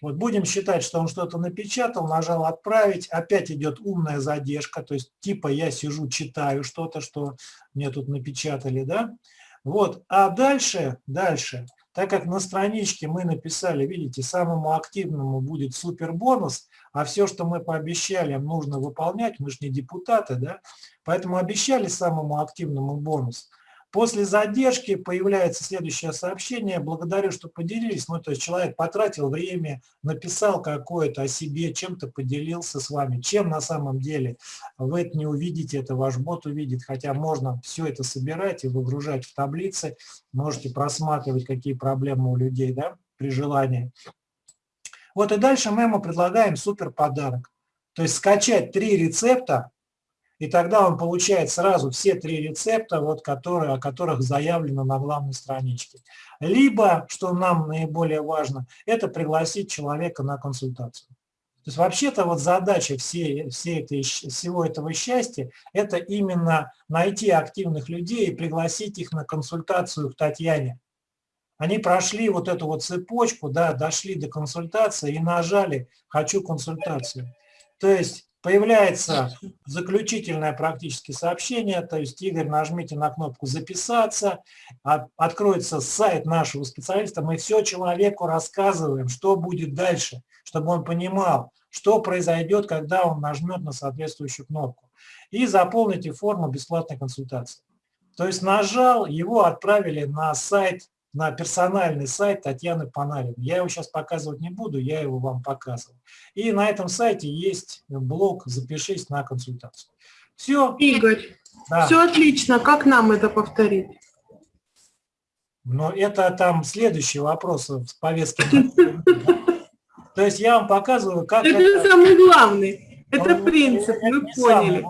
Вот будем считать, что он что-то напечатал, нажал «Отправить», опять идет умная задержка, то есть типа я сижу, читаю что-то, что мне тут напечатали, да? Вот, а дальше, дальше, так как на страничке мы написали, видите, самому активному будет супер бонус, а все, что мы пообещали, нужно выполнять, мы же не депутаты, да, поэтому обещали самому активному бонус. После задержки появляется следующее сообщение. Благодарю, что поделились. Ну, то есть человек потратил время, написал какое-то о себе, чем-то поделился с вами. Чем на самом деле вы это не увидите, это ваш бот увидит. Хотя можно все это собирать и выгружать в таблицы. Можете просматривать, какие проблемы у людей да, при желании. Вот и дальше мы ему предлагаем супер подарок. То есть скачать три рецепта и тогда он получает сразу все три рецепта, вот, которые, о которых заявлено на главной страничке. Либо, что нам наиболее важно, это пригласить человека на консультацию. То есть вообще-то вот задача всей, всей этой, всего этого счастья – это именно найти активных людей и пригласить их на консультацию к Татьяне. Они прошли вот эту вот цепочку, да, дошли до консультации и нажали «хочу консультацию». То есть Появляется заключительное практически сообщение, то есть, Игорь, нажмите на кнопку «Записаться», откроется сайт нашего специалиста, мы все человеку рассказываем, что будет дальше, чтобы он понимал, что произойдет, когда он нажмет на соответствующую кнопку. И заполните форму бесплатной консультации. То есть нажал, его отправили на сайт на персональный сайт Татьяны Панариной. Я его сейчас показывать не буду, я его вам показывал. И на этом сайте есть блок «Запишись на консультацию». Все. Игорь, да. все отлично. Как нам это повторить? Но это там следующий вопрос в повестке. [laughs] То есть я вам показываю, как... Это самый главный. Это принцип, мы поняли.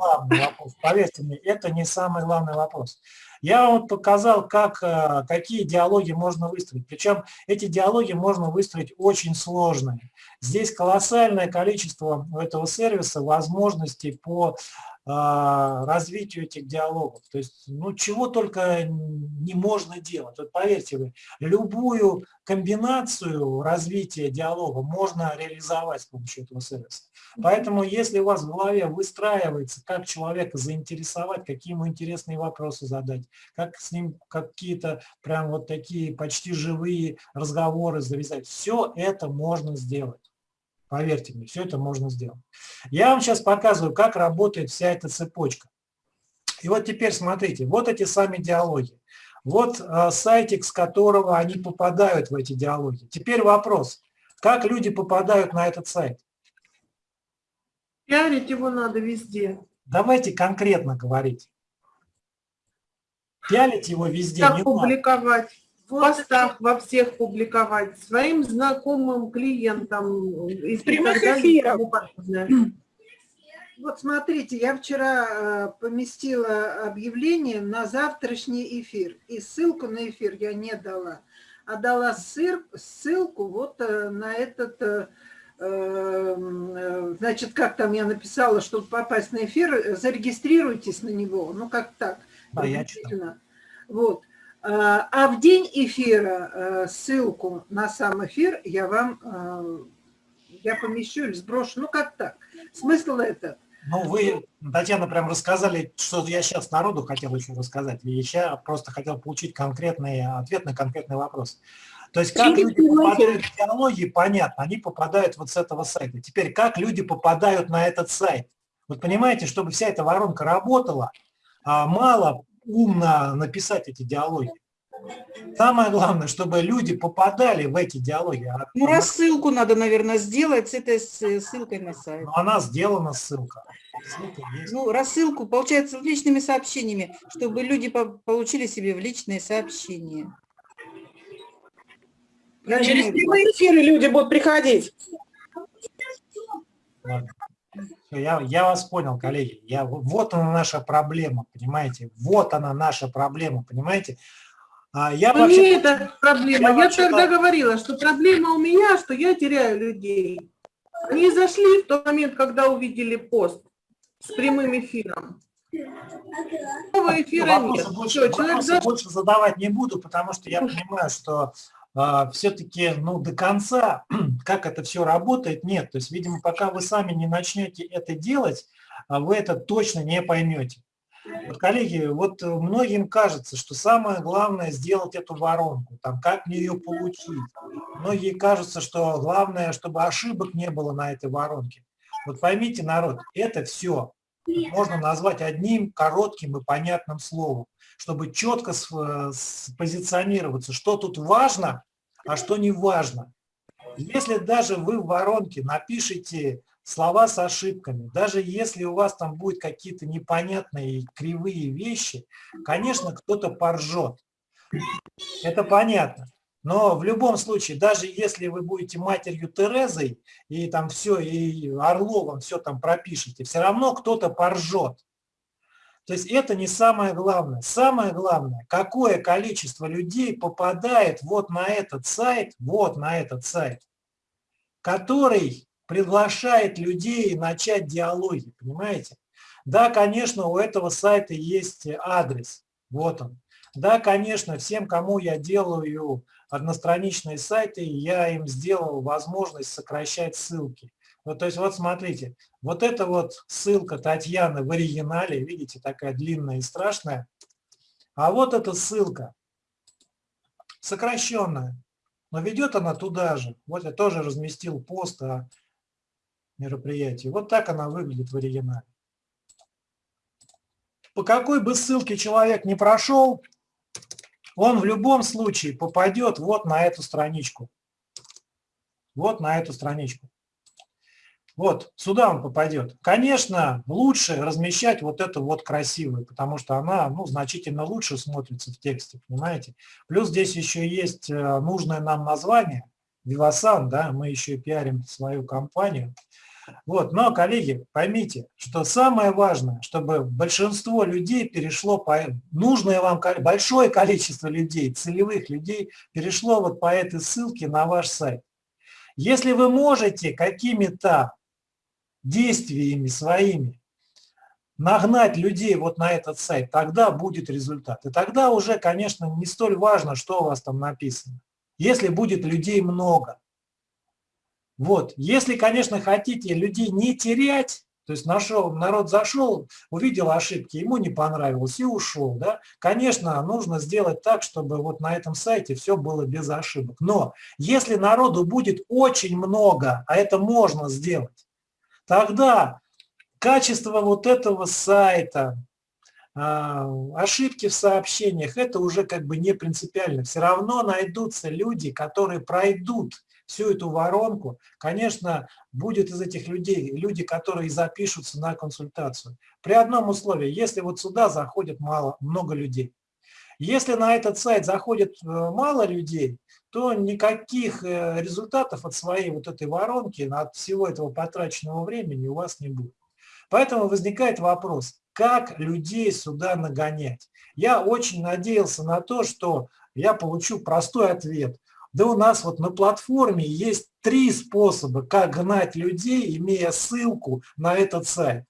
Поверьте мне, это не самый главный вопрос. Я вам показал, как, э, какие диалоги можно выстроить. Причем эти диалоги можно выстроить очень сложные. Здесь колоссальное количество у этого сервиса возможностей по развитию этих диалогов. То есть, ну, чего только не можно делать. Вот поверьте вы, любую комбинацию развития диалога можно реализовать с помощью этого сервиса. Поэтому, если у вас в голове выстраивается, как человека заинтересовать, какие ему интересные вопросы задать, как с ним какие-то прям вот такие почти живые разговоры завязать, все это можно сделать. Поверьте мне, все это можно сделать. Я вам сейчас показываю, как работает вся эта цепочка. И вот теперь смотрите, вот эти сами диалоги. Вот э, сайтик, с которого они попадают в эти диалоги. Теперь вопрос, как люди попадают на этот сайт? Пиарить его надо везде. Давайте конкретно говорить. Пиарить его везде как не публиковать? Надо в постах во всех публиковать, своим знакомым клиентам. И прямых эфиров. [clears throat] Вот смотрите, я вчера э, поместила объявление на завтрашний эфир. И ссылку на эфир я не дала, а дала ссылку вот э, на этот, э, значит, как там я написала, чтобы попасть на эфир, зарегистрируйтесь на него. Ну, как так. Да, я Вот. А, а в день эфира э, ссылку на сам эфир я вам э, я помещу или сброшу. Ну, как так? Смысл этот. Ну, вы, Татьяна, прям рассказали, что я сейчас народу хотел еще рассказать. И я просто хотел получить конкретный ответ на конкретный вопрос. То есть, как люди попадают в диалоги, понятно, они попадают вот с этого сайта. Теперь, как люди попадают на этот сайт? Вот понимаете, чтобы вся эта воронка работала, а мало умно написать эти диалоги. Самое главное, чтобы люди попадали в эти диалоги. А Ну, рассылку надо, наверное, сделать с этой с- ссылкой на сайт. но она сделана ссылка. Ссылка есть. Ну, рассылку, получается, с личными сообщениями, чтобы люди по- получили себе в личные сообщения. Через прямые эфиры люди будут приходить. Ладно. Я, я вас понял, коллеги. Я, вот она наша проблема, понимаете? Вот она наша проблема, понимаете? А я Ну, вообще... не это проблема. я Я, тогда говорила, что проблема у меня, что я теряю людей. Они зашли в тот момент, когда увидели пост с прямым эфиром. Нового эфира вопросы нет. больше, Всё, человек вопросы больше задавать не буду, потому что я понимаю, что все-таки ну, до конца, [clears throat] как это все работает, нет. То есть, видимо, пока вы сами не начнете это делать, а вы это точно не поймете. Вот, коллеги, вот многим кажется, что самое главное сделать эту воронку, там, как мне ее получить. Многие кажется, что главное, чтобы ошибок не было на этой воронке. Вот поймите, народ, это все можно назвать одним коротким и понятным словом, чтобы четко спозиционироваться, что тут важно, а что не важно. Если даже вы в воронке напишите слова с ошибками, даже если у вас там будут какие-то непонятные кривые вещи, конечно, кто-то поржет. Это понятно. Но в любом случае, даже если вы будете матерью Терезой и там все, и Орловым все там пропишете, все равно кто-то поржет. То есть это не самое главное. Самое главное, какое количество людей попадает вот на этот сайт, вот на этот сайт, который приглашает людей начать диалоги, понимаете? Да, конечно, у этого сайта есть адрес, вот он. Да, конечно, всем, кому я делаю одностраничные сайты, я им сделал возможность сокращать ссылки. Вот, то есть вот смотрите, вот это вот ссылка Татьяны в оригинале, видите, такая длинная и страшная. А вот эта ссылка сокращенная, но ведет она туда же. Вот я тоже разместил пост о мероприятии. Вот так она выглядит в оригинале. По какой бы ссылке человек не прошел, он в любом случае попадет вот на эту страничку. Вот на эту страничку. Вот, сюда он попадет. Конечно, лучше размещать вот эту вот красивую, потому что она ну, значительно лучше смотрится в тексте, понимаете? Плюс здесь еще есть э, нужное нам название, Vivasan, да, мы еще и пиарим свою компанию. Вот, но, коллеги, поймите, что самое важное, чтобы большинство людей перешло по... Нужное вам большое количество людей, целевых людей, перешло вот по этой ссылке на ваш сайт. Если вы можете какими-то действиями своими нагнать людей вот на этот сайт, тогда будет результат. И тогда уже, конечно, не столь важно, что у вас там написано. Если будет людей много. Вот. Если, конечно, хотите людей не терять, то есть нашел, народ зашел, увидел ошибки, ему не понравилось и ушел, да, конечно, нужно сделать так, чтобы вот на этом сайте все было без ошибок. Но если народу будет очень много, а это можно сделать, тогда качество вот этого сайта, а, ошибки в сообщениях, это уже как бы не принципиально. Все равно найдутся люди, которые пройдут всю эту воронку. Конечно, будет из этих людей люди, которые запишутся на консультацию. При одном условии, если вот сюда заходит мало, много людей. Если на этот сайт заходит э, мало людей, то никаких э, результатов от своей вот этой воронки, от всего этого потраченного времени у вас не будет. Поэтому возникает вопрос, как людей сюда нагонять? Я очень надеялся на то, что я получу простой ответ. Да у нас вот на платформе есть три способа, как гнать людей, имея ссылку на этот сайт.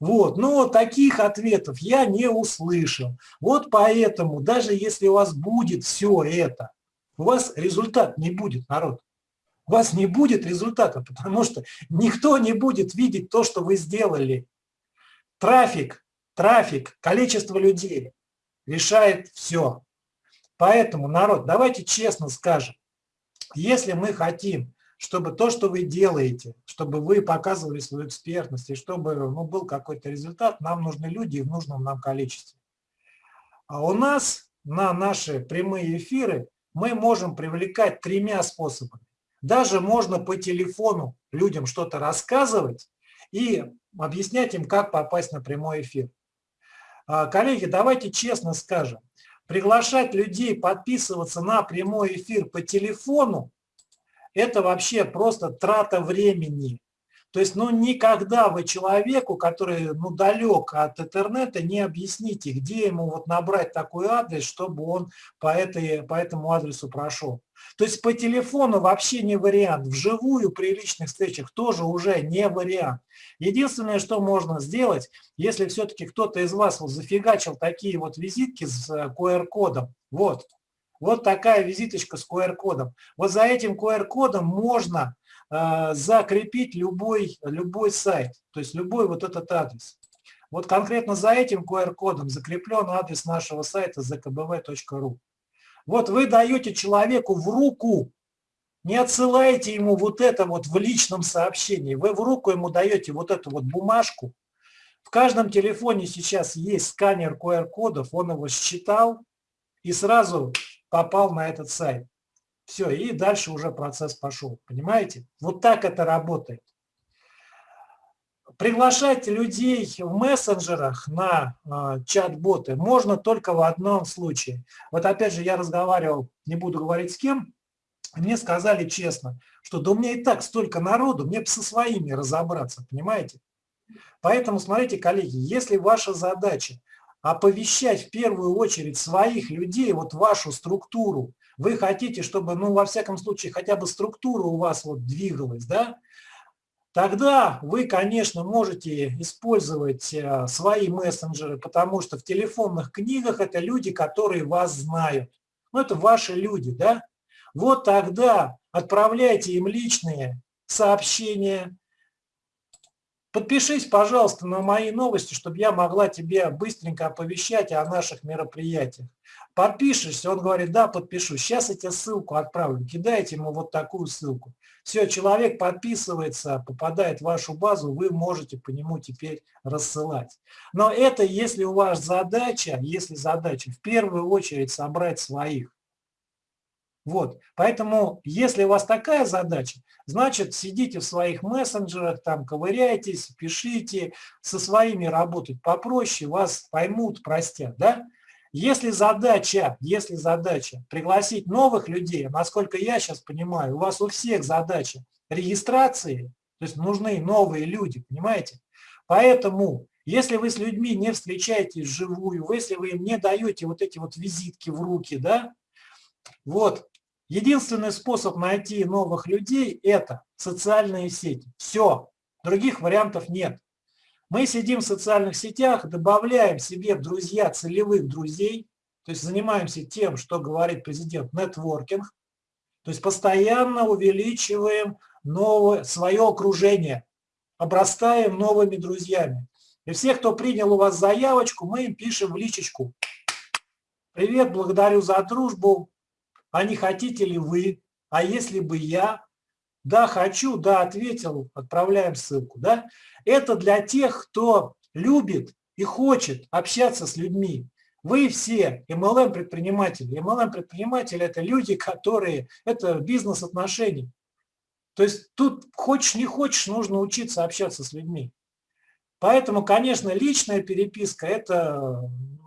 Вот, но таких ответов я не услышал. Вот поэтому, даже если у вас будет все это, у вас результат не будет, народ. У вас не будет результата, потому что никто не будет видеть то, что вы сделали. Трафик, трафик, количество людей решает все. Поэтому, народ, давайте честно скажем, если мы хотим, чтобы то, что вы делаете, чтобы вы показывали свою экспертность, и чтобы ну, был какой-то результат, нам нужны люди в нужном нам количестве. А у нас на наши прямые эфиры мы можем привлекать тремя способами. Даже можно по телефону людям что-то рассказывать и объяснять им, как попасть на прямой эфир. А, коллеги, давайте честно скажем, приглашать людей подписываться на прямой эфир по телефону – это вообще просто трата времени. То есть, ну, никогда вы человеку, который, ну, далек от интернета, не объясните, где ему вот набрать такой адрес, чтобы он по, этой, по этому адресу прошел. То есть по телефону вообще не вариант, вживую при личных встречах тоже уже не вариант. Единственное, что можно сделать, если все-таки кто-то из вас вот зафигачил такие вот визитки с QR-кодом, э, вот, вот такая визиточка с QR-кодом. Вот за этим QR-кодом можно э, закрепить любой, любой сайт, то есть любой вот этот адрес. Вот конкретно за этим QR-кодом закреплен адрес нашего сайта zkbv.ru. Вот вы даете человеку в руку, не отсылаете ему вот это вот в личном сообщении, вы в руку ему даете вот эту вот бумажку. В каждом телефоне сейчас есть сканер QR-кодов, он его считал и сразу попал на этот сайт. Все, и дальше уже процесс пошел, понимаете? Вот так это работает. Приглашать людей в мессенджерах на э, чат-боты можно только в одном случае. Вот опять же я разговаривал, не буду говорить с кем, мне сказали честно, что да у меня и так столько народу, мне бы со своими разобраться, понимаете? Поэтому смотрите, коллеги, если ваша задача оповещать в первую очередь своих людей, вот вашу структуру, вы хотите, чтобы, ну, во всяком случае, хотя бы структура у вас вот двигалась, да, Тогда вы, конечно, можете использовать э, свои мессенджеры, потому что в телефонных книгах это люди, которые вас знают. Ну, это ваши люди, да? Вот тогда отправляйте им личные сообщения. Подпишись, пожалуйста, на мои новости, чтобы я могла тебе быстренько оповещать о наших мероприятиях. Подпишешься, он говорит, да, подпишусь. Сейчас я тебе ссылку отправлю. Кидайте ему вот такую ссылку. Все, человек подписывается, попадает в вашу базу, вы можете по нему теперь рассылать. Но это если у вас задача, если задача в первую очередь собрать своих. Вот, поэтому, если у вас такая задача, значит, сидите в своих мессенджерах, там ковыряйтесь, пишите, со своими работать попроще, вас поймут, простят, да? Если задача, если задача пригласить новых людей, насколько я сейчас понимаю, у вас у всех задача регистрации, то есть нужны новые люди, понимаете? Поэтому, если вы с людьми не встречаетесь вживую, если вы им не даете вот эти вот визитки в руки, да, вот, единственный способ найти новых людей – это социальные сети. Все, других вариантов нет. Мы сидим в социальных сетях, добавляем себе в друзья целевых друзей, то есть занимаемся тем, что говорит президент, нетворкинг, то есть постоянно увеличиваем новое, свое окружение, обрастаем новыми друзьями. И всех, кто принял у вас заявочку, мы им пишем в личечку. Привет, благодарю за дружбу. А не хотите ли вы? А если бы я? Да, хочу, да, ответил, отправляем ссылку. Да? Это для тех, кто любит и хочет общаться с людьми. Вы все MLM-предприниматели. MLM-предприниматели – это люди, которые… Это бизнес-отношения. То есть тут хочешь не хочешь, нужно учиться общаться с людьми. Поэтому, конечно, личная переписка – это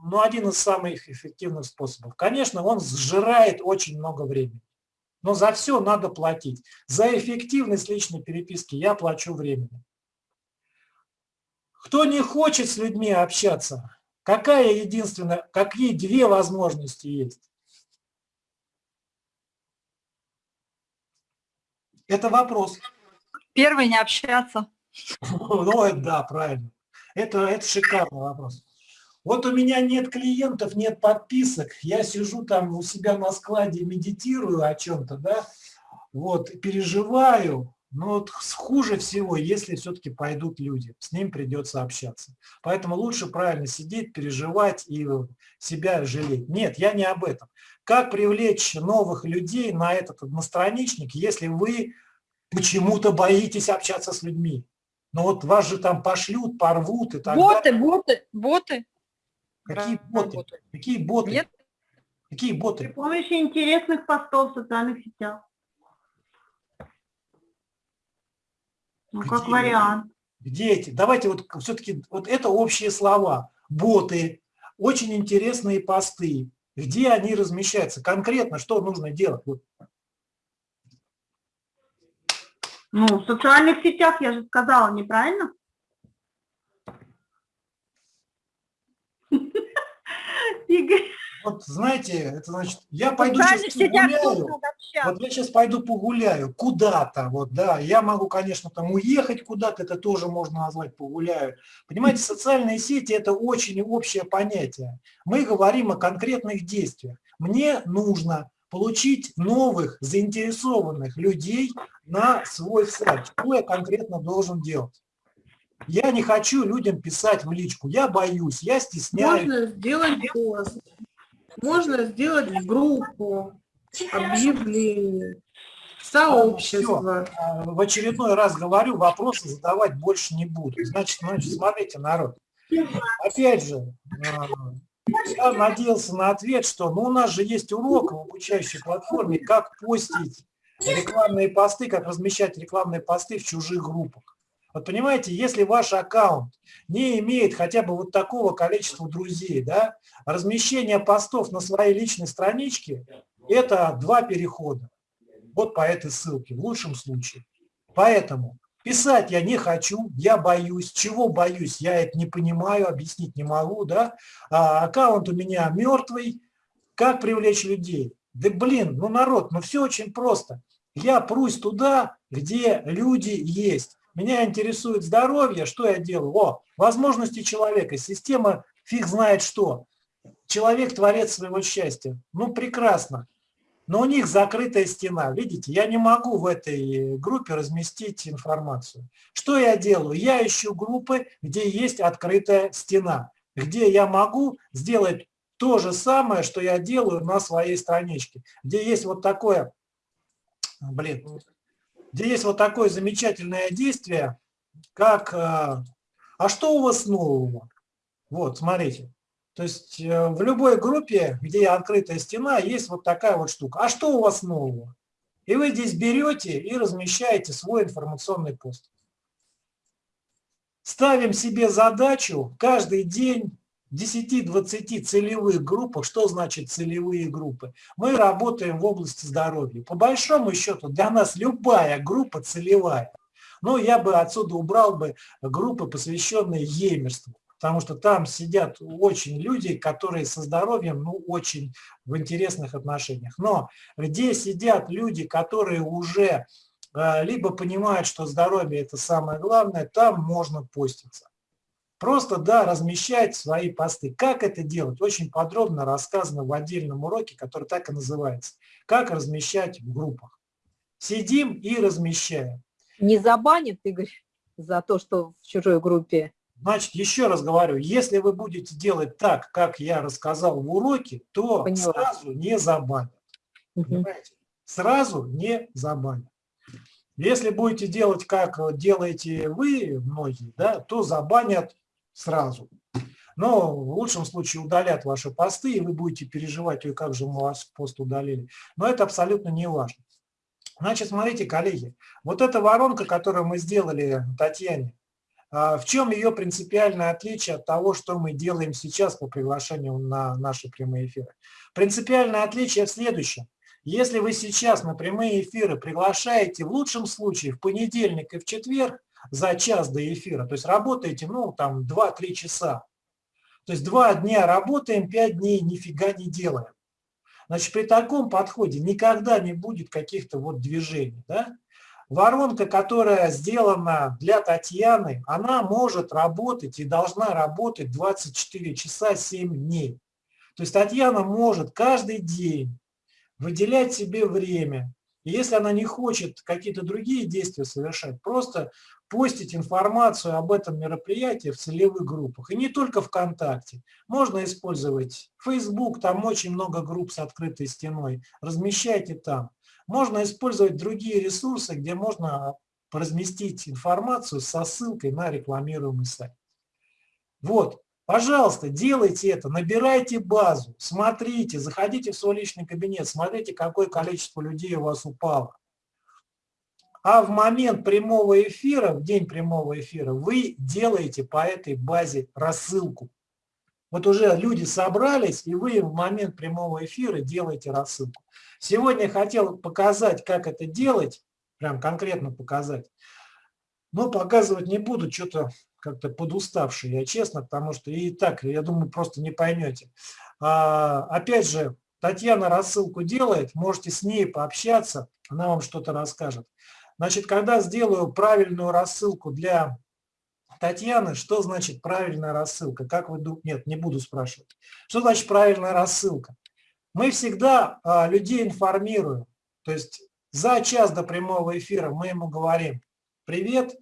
ну, один из самых эффективных способов. Конечно, он сжирает очень много времени. Но за все надо платить. За эффективность личной переписки я плачу времени. Кто не хочет с людьми общаться, какая единственная, какие две возможности есть? Это вопрос. Первый не общаться. [laughs] Ну, это да, правильно. Это, это шикарный вопрос. Вот у меня нет клиентов, нет подписок, я сижу там у себя на складе, медитирую о чем-то, да, вот, переживаю, но вот хуже всего, если все-таки пойдут люди, с ним придется общаться. Поэтому лучше правильно сидеть, переживать и себя жалеть. Нет, я не об этом. Как привлечь новых людей на этот одностраничник, если вы почему-то боитесь общаться с людьми? Ну вот вас же там пошлют, порвут и так боты, далее. Боты, боты, Какие боты? Какие боты? Нет? Какие При боты? помощи интересных постов в социальных сетях. Ну, как Где? вариант. Где эти? Давайте вот все-таки, вот это общие слова. Боты, очень интересные посты. Где они размещаются? Конкретно что нужно делать? Вот Ну, в социальных сетях, я же сказала, неправильно? Игорь, Вот знаете, это значит, я пойду социальных сейчас погуляю. Вот я сейчас пойду погуляю куда-то, вот, да, я могу, конечно, там уехать куда-то, это тоже можно назвать погуляю. Понимаете, социальные сети – это очень общее понятие. Мы говорим о конкретных действиях. Мне нужно получить новых заинтересованных людей на свой сайт. Что я конкретно должен делать? Я не хочу людям писать в личку, я боюсь, я стесняюсь. Можно сделать пост. Можно сделать группу, объявление, сообщество. А, в очередной раз говорю, вопросы задавать больше не буду. Значит, значит, смотрите, народ. Опять же, а, я надеялся на ответ, что ну, у нас же есть урок в обучающей платформе, как постить рекламные посты, как размещать рекламные посты в чужих группах. Вот понимаете, если ваш аккаунт не имеет хотя бы вот такого количества друзей, да, размещение постов на своей личной страничке – это два перехода. Вот по этой ссылке, в лучшем случае. Поэтому писать я не хочу, я боюсь. Чего боюсь, я это не понимаю, объяснить не могу. Да? А, аккаунт у меня мертвый. Как привлечь людей? Да блин, ну народ, ну все очень просто. Я прусь туда, где люди есть. Меня интересует здоровье, что я делаю? О, возможности человека, система фиг знает что. Человек творец своего счастья. Ну, прекрасно. Но у них закрытая стена. Видите, я не могу в этой группе разместить информацию. Что я делаю? Я ищу группы, где есть открытая стена, где я могу сделать то же самое, что я делаю на своей страничке, где есть вот такое, блин, где есть вот такое замечательное действие, как э, «А что у вас нового?» Вот, смотрите. То есть э, в любой группе, где открытая стена, есть вот такая вот штука. А что у вас нового? И вы здесь берете и размещаете свой информационный пост. Ставим себе задачу каждый день 10-20 целевых группах. Что значит целевые группы? Мы работаем в области здоровья. По большому счету для нас любая группа целевая. Но я бы отсюда убрал бы группы, посвященные емерству. Потому что там сидят очень люди, которые со здоровьем ну, очень в интересных отношениях. Но где сидят люди, которые уже э, либо понимают, что здоровье это самое главное, там можно поститься. Просто, да, размещать свои посты. Как это делать? Очень подробно рассказано в отдельном уроке, который так и называется. Как размещать в группах. Сидим и размещаем. Не забанит, Игорь, за то, что в чужой группе? Значит, еще раз говорю, если вы будете делать так, как я рассказал в уроке, то Поняла. сразу не забанят. Понимаете? Сразу не забанят. Если будете делать, как делаете вы, многие, да, то забанят сразу. Но в лучшем случае удалят ваши посты, и вы будете переживать, ой, как же мы вас пост удалили. Но это абсолютно не важно. Значит, смотрите, коллеги, вот эта воронка, которую мы сделали Татьяне, а, в чем ее принципиальное отличие от того, что мы делаем сейчас по приглашению на наши прямые эфиры? Принципиальное отличие в следующем. Если вы сейчас на прямые эфиры приглашаете в лучшем случае в понедельник и в четверг за час до эфира, то есть работаете, ну, там, 2-3 часа, то есть два дня работаем, 5 дней нифига не делаем. Значит, при таком подходе никогда не будет каких-то вот движений. Да? Воронка, которая сделана для Татьяны, она может работать и должна работать 24 часа 7 дней. То есть Татьяна может каждый день выделять себе время. И если она не хочет какие-то другие действия совершать, просто постить информацию об этом мероприятии в целевых группах. И не только ВКонтакте. Можно использовать Facebook, там очень много групп с открытой стеной. Размещайте там. Можно использовать другие ресурсы, где можно разместить информацию со ссылкой на рекламируемый сайт. Вот. Пожалуйста, делайте это, набирайте базу, смотрите, заходите в свой личный кабинет, смотрите, какое количество людей у вас упало. А в момент прямого эфира, в день прямого эфира, вы делаете по этой базе рассылку. Вот уже люди собрались, и вы в момент прямого эфира делаете рассылку. Сегодня я хотел показать, как это делать, прям конкретно показать. Но показывать не буду, что-то как-то подуставший, я честно, потому что и так, я думаю, просто не поймете. А, опять же, Татьяна рассылку делает, можете с ней пообщаться, она вам что-то расскажет. Значит, когда сделаю правильную рассылку для Татьяны, что значит правильная рассылка? Как вы думаете? Нет, не буду спрашивать. Что значит правильная рассылка? Мы всегда а, людей информируем. То есть за час до прямого эфира мы ему говорим, привет,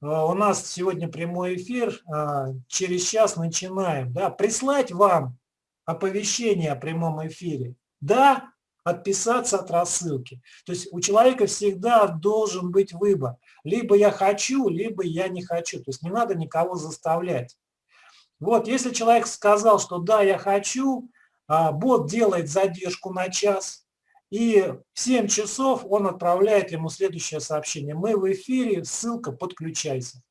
а, у нас сегодня прямой эфир, а, через час начинаем. Да, прислать вам оповещение о прямом эфире. Да, отписаться от рассылки. То есть у человека всегда должен быть выбор. Либо я хочу, либо я не хочу. То есть не надо никого заставлять. Вот, если человек сказал, что да, я хочу, а, бот делает задержку на час, и в 7 часов он отправляет ему следующее сообщение. Мы в эфире, ссылка, подключайся.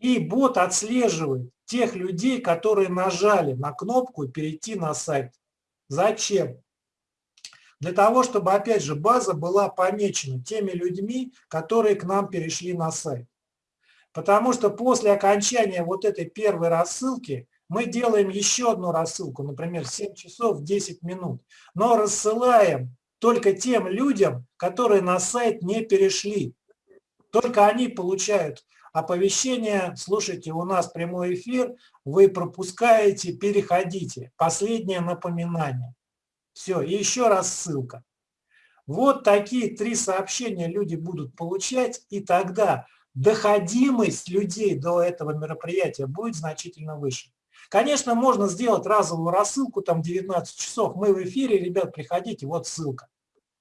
И бот отслеживает тех людей, которые нажали на кнопку «Перейти на сайт». Зачем? Для того, чтобы, опять же, база была помечена теми людьми, которые к нам перешли на сайт. Потому что после окончания вот этой первой рассылки мы делаем еще одну рассылку, например, 7 часов 10 минут, но рассылаем только тем людям, которые на сайт не перешли. Только они получают оповещение, слушайте, у нас прямой эфир, вы пропускаете, переходите. Последнее напоминание. Все, и еще раз ссылка. Вот такие три сообщения люди будут получать, и тогда доходимость людей до этого мероприятия будет значительно выше. Конечно, можно сделать разовую рассылку, там 19 часов, мы в эфире, ребят, приходите, вот ссылка.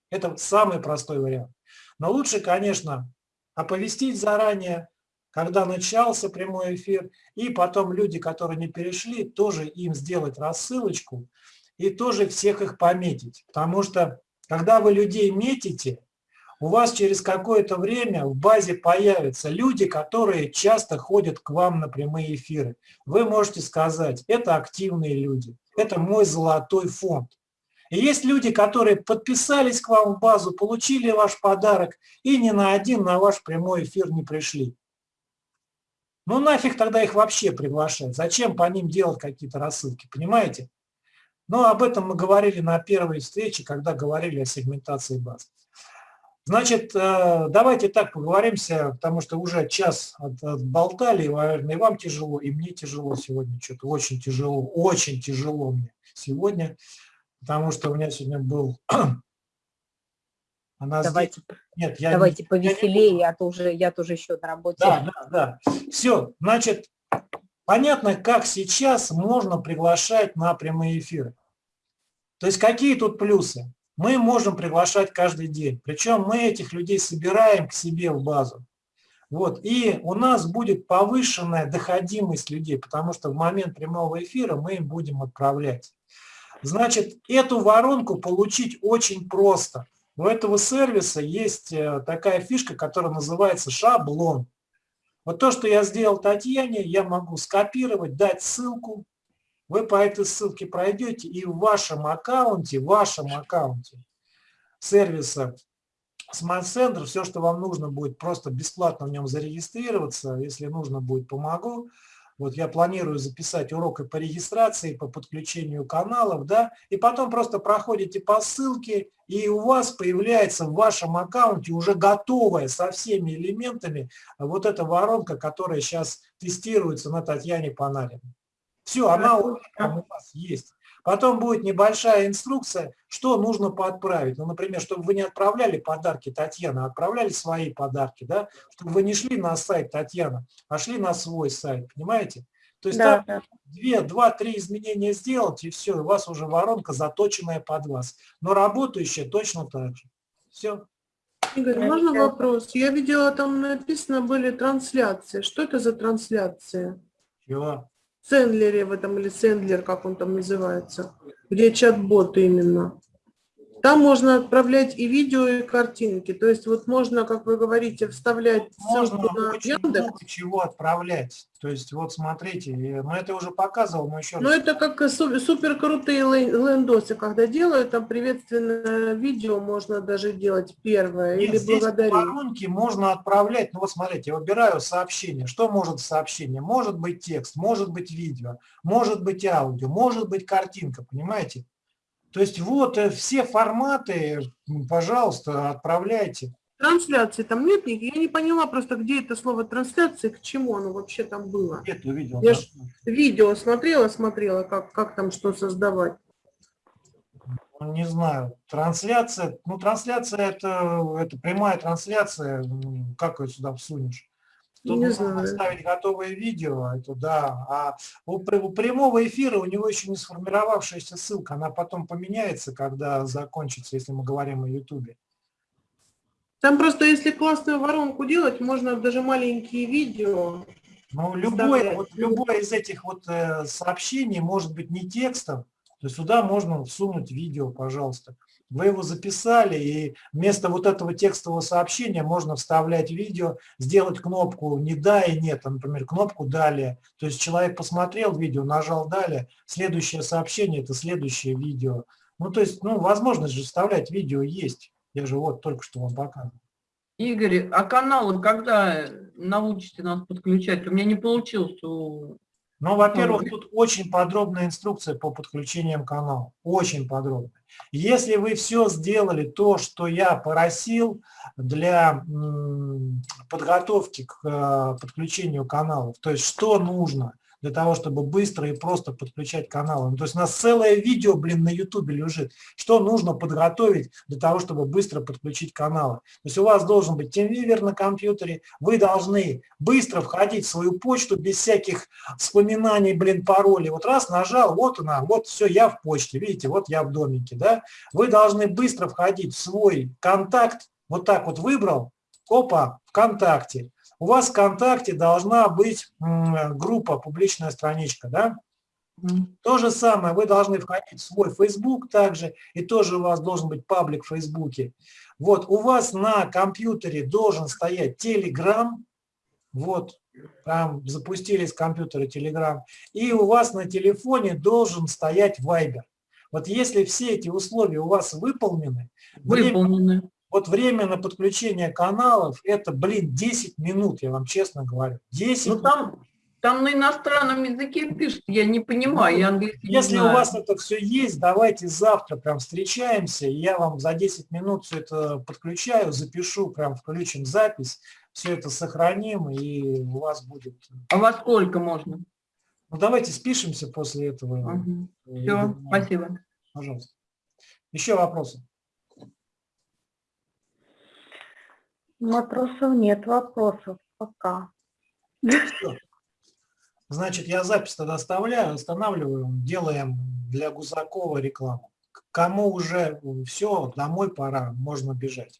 Это самый простой вариант. Но лучше, конечно, оповестить заранее, когда начался прямой эфир, и потом люди, которые не перешли, тоже им сделать рассылочку и тоже всех их пометить. Потому что, когда вы людей метите, у вас через какое-то время в базе появятся люди, которые часто ходят к вам на прямые эфиры. Вы можете сказать, это активные люди, это мой золотой фонд. И есть люди, которые подписались к вам в базу, получили ваш подарок и ни на один на ваш прямой эфир не пришли. Ну нафиг тогда их вообще приглашать? Зачем по ним делать какие-то рассылки, понимаете? Но об этом мы говорили на первой встрече, когда говорили о сегментации баз. Значит, э, давайте так поговоримся, потому что уже час отболтали, наверное, и вам тяжело, и мне тяжело сегодня, что-то очень тяжело, очень тяжело мне сегодня, потому что у меня сегодня был... [clears throat] Она давайте здесь... Нет, я давайте не, повеселее, я, не а то уже, я тоже еще на работе. Да, да, да. Все, значит, понятно, как сейчас можно приглашать на прямые эфиры. То есть какие тут плюсы? мы можем приглашать каждый день. Причем мы этих людей собираем к себе в базу. Вот. И у нас будет повышенная доходимость людей, потому что в момент прямого эфира мы им будем отправлять. Значит, эту воронку получить очень просто. У этого сервиса есть э, такая фишка, которая называется шаблон. Вот то, что я сделал Татьяне, я могу скопировать, дать ссылку, вы по этой ссылке пройдете и в вашем аккаунте, в вашем аккаунте сервиса Smart Center, все, что вам нужно будет, просто бесплатно в нем зарегистрироваться. Если нужно будет, помогу. Вот я планирую записать урок по регистрации, по подключению каналов, да, и потом просто проходите по ссылке, и у вас появляется в вашем аккаунте уже готовая со всеми элементами вот эта воронка, которая сейчас тестируется на Татьяне Панариной. Все, она у вас есть. Потом будет небольшая инструкция, что нужно поотправить. Ну, например, чтобы вы не отправляли подарки Татьяны, а отправляли свои подарки, да, чтобы вы не шли на сайт Татьяны, а шли на свой сайт, понимаете? То есть да, там две, два, три изменения сделать, и все, у вас уже воронка заточенная под вас, но работающая точно так же. Все. Игорь, можно вопрос? Я видела, там написано были трансляции. Что это за трансляция? Чего? Сендлере в этом, или Сендлер, как он там называется, где чат-бот именно. Там можно отправлять и видео, и картинки. То есть вот можно, как вы говорите, вставлять Можно ссылку на Яндекс. чего отправлять. То есть вот смотрите, ну это уже показывал, но еще Но раз. это как су- супер крутые лен- лендосы, когда делают, там приветственное видео можно даже делать первое, Нет, или здесь благодарить. воронки можно отправлять, ну вот смотрите, я выбираю сообщение. Что может сообщение? Может быть текст, может быть видео, может быть аудио, может быть картинка, понимаете? То есть вот э, все форматы, пожалуйста, отправляйте. Трансляции там нет, я не поняла просто, где это слово трансляции, к чему оно вообще там было. Это увидел. Я ж- Видео смотрела, смотрела, как, как там что создавать. Ну, Не знаю, трансляция, ну трансляция это, это прямая трансляция, как ее сюда всунешь? Тут Не можно знаю. ставить готовое видео, это да, а у, у прямого эфира у него еще не сформировавшаяся ссылка, она потом поменяется, когда закончится, если мы говорим о Ютубе. Там просто, если классную воронку делать, можно даже маленькие видео. Ну, любое, вот, любое из этих вот э, сообщений может быть не текстом, то есть сюда можно всунуть видео, пожалуйста. Вы его записали, и вместо вот этого текстового сообщения можно вставлять видео, сделать кнопку «не да» и «нет», а, например, кнопку «далее». То есть человек посмотрел видео, нажал «далее», следующее сообщение – это следующее видео. Ну, то есть, ну, возможность же вставлять видео есть. Я же вот только что вам показывал. Игорь, а каналы когда научите нас подключать? У меня не получилось. у- Ну, во-первых, тут очень подробная инструкция по подключениям канала. Очень подробная. Если вы все сделали то, что я просил для подготовки к э, подключению каналов, то есть что нужно для того, чтобы быстро и просто подключать каналы. Ну, то есть у нас целое видео, блин, на ютубе лежит, что нужно подготовить для того, чтобы быстро подключить каналы. То есть у вас должен быть TeamViewer на компьютере, вы должны быстро входить в свою почту без всяких вспоминаний, блин, паролей. Вот раз нажал, вот она, вот все, я в почте, видите, вот я в домике, да. Вы должны быстро входить в свой контакт, вот так вот выбрал, опа, ВКонтакте. У вас в ВКонтакте должна быть группа, публичная страничка, да. То же самое, вы должны входить в свой Facebook также, и тоже у вас должен быть паблик в Фейсбуке. Вот, у вас на компьютере должен стоять Telegram, вот, там запустили с компьютера Telegram, и у вас на телефоне должен стоять Viber. Вот если все эти условия у вас выполнены, время- Выполнены. Вот время на подключение каналов, это, блин, 10 минут, я вам честно говорю. 10 Ну там, там на иностранном языке пишут, я не понимаю, я английский не Если у знаю. вас это все есть, давайте завтра прям встречаемся, и я вам за 10 минут все это подключаю, запишу, прям включим запись, все это сохраним, и у вас будет... А во сколько можно? Ну, давайте спишемся после этого. Э, Все, Игорь, спасибо. Пожалуйста. Еще вопросы? Вопросов нет, вопросов пока. Всё. Значит, я запись тогда оставляю, останавливаем, делаем для Гузакова рекламу. Кому уже все, домой пора, можно бежать.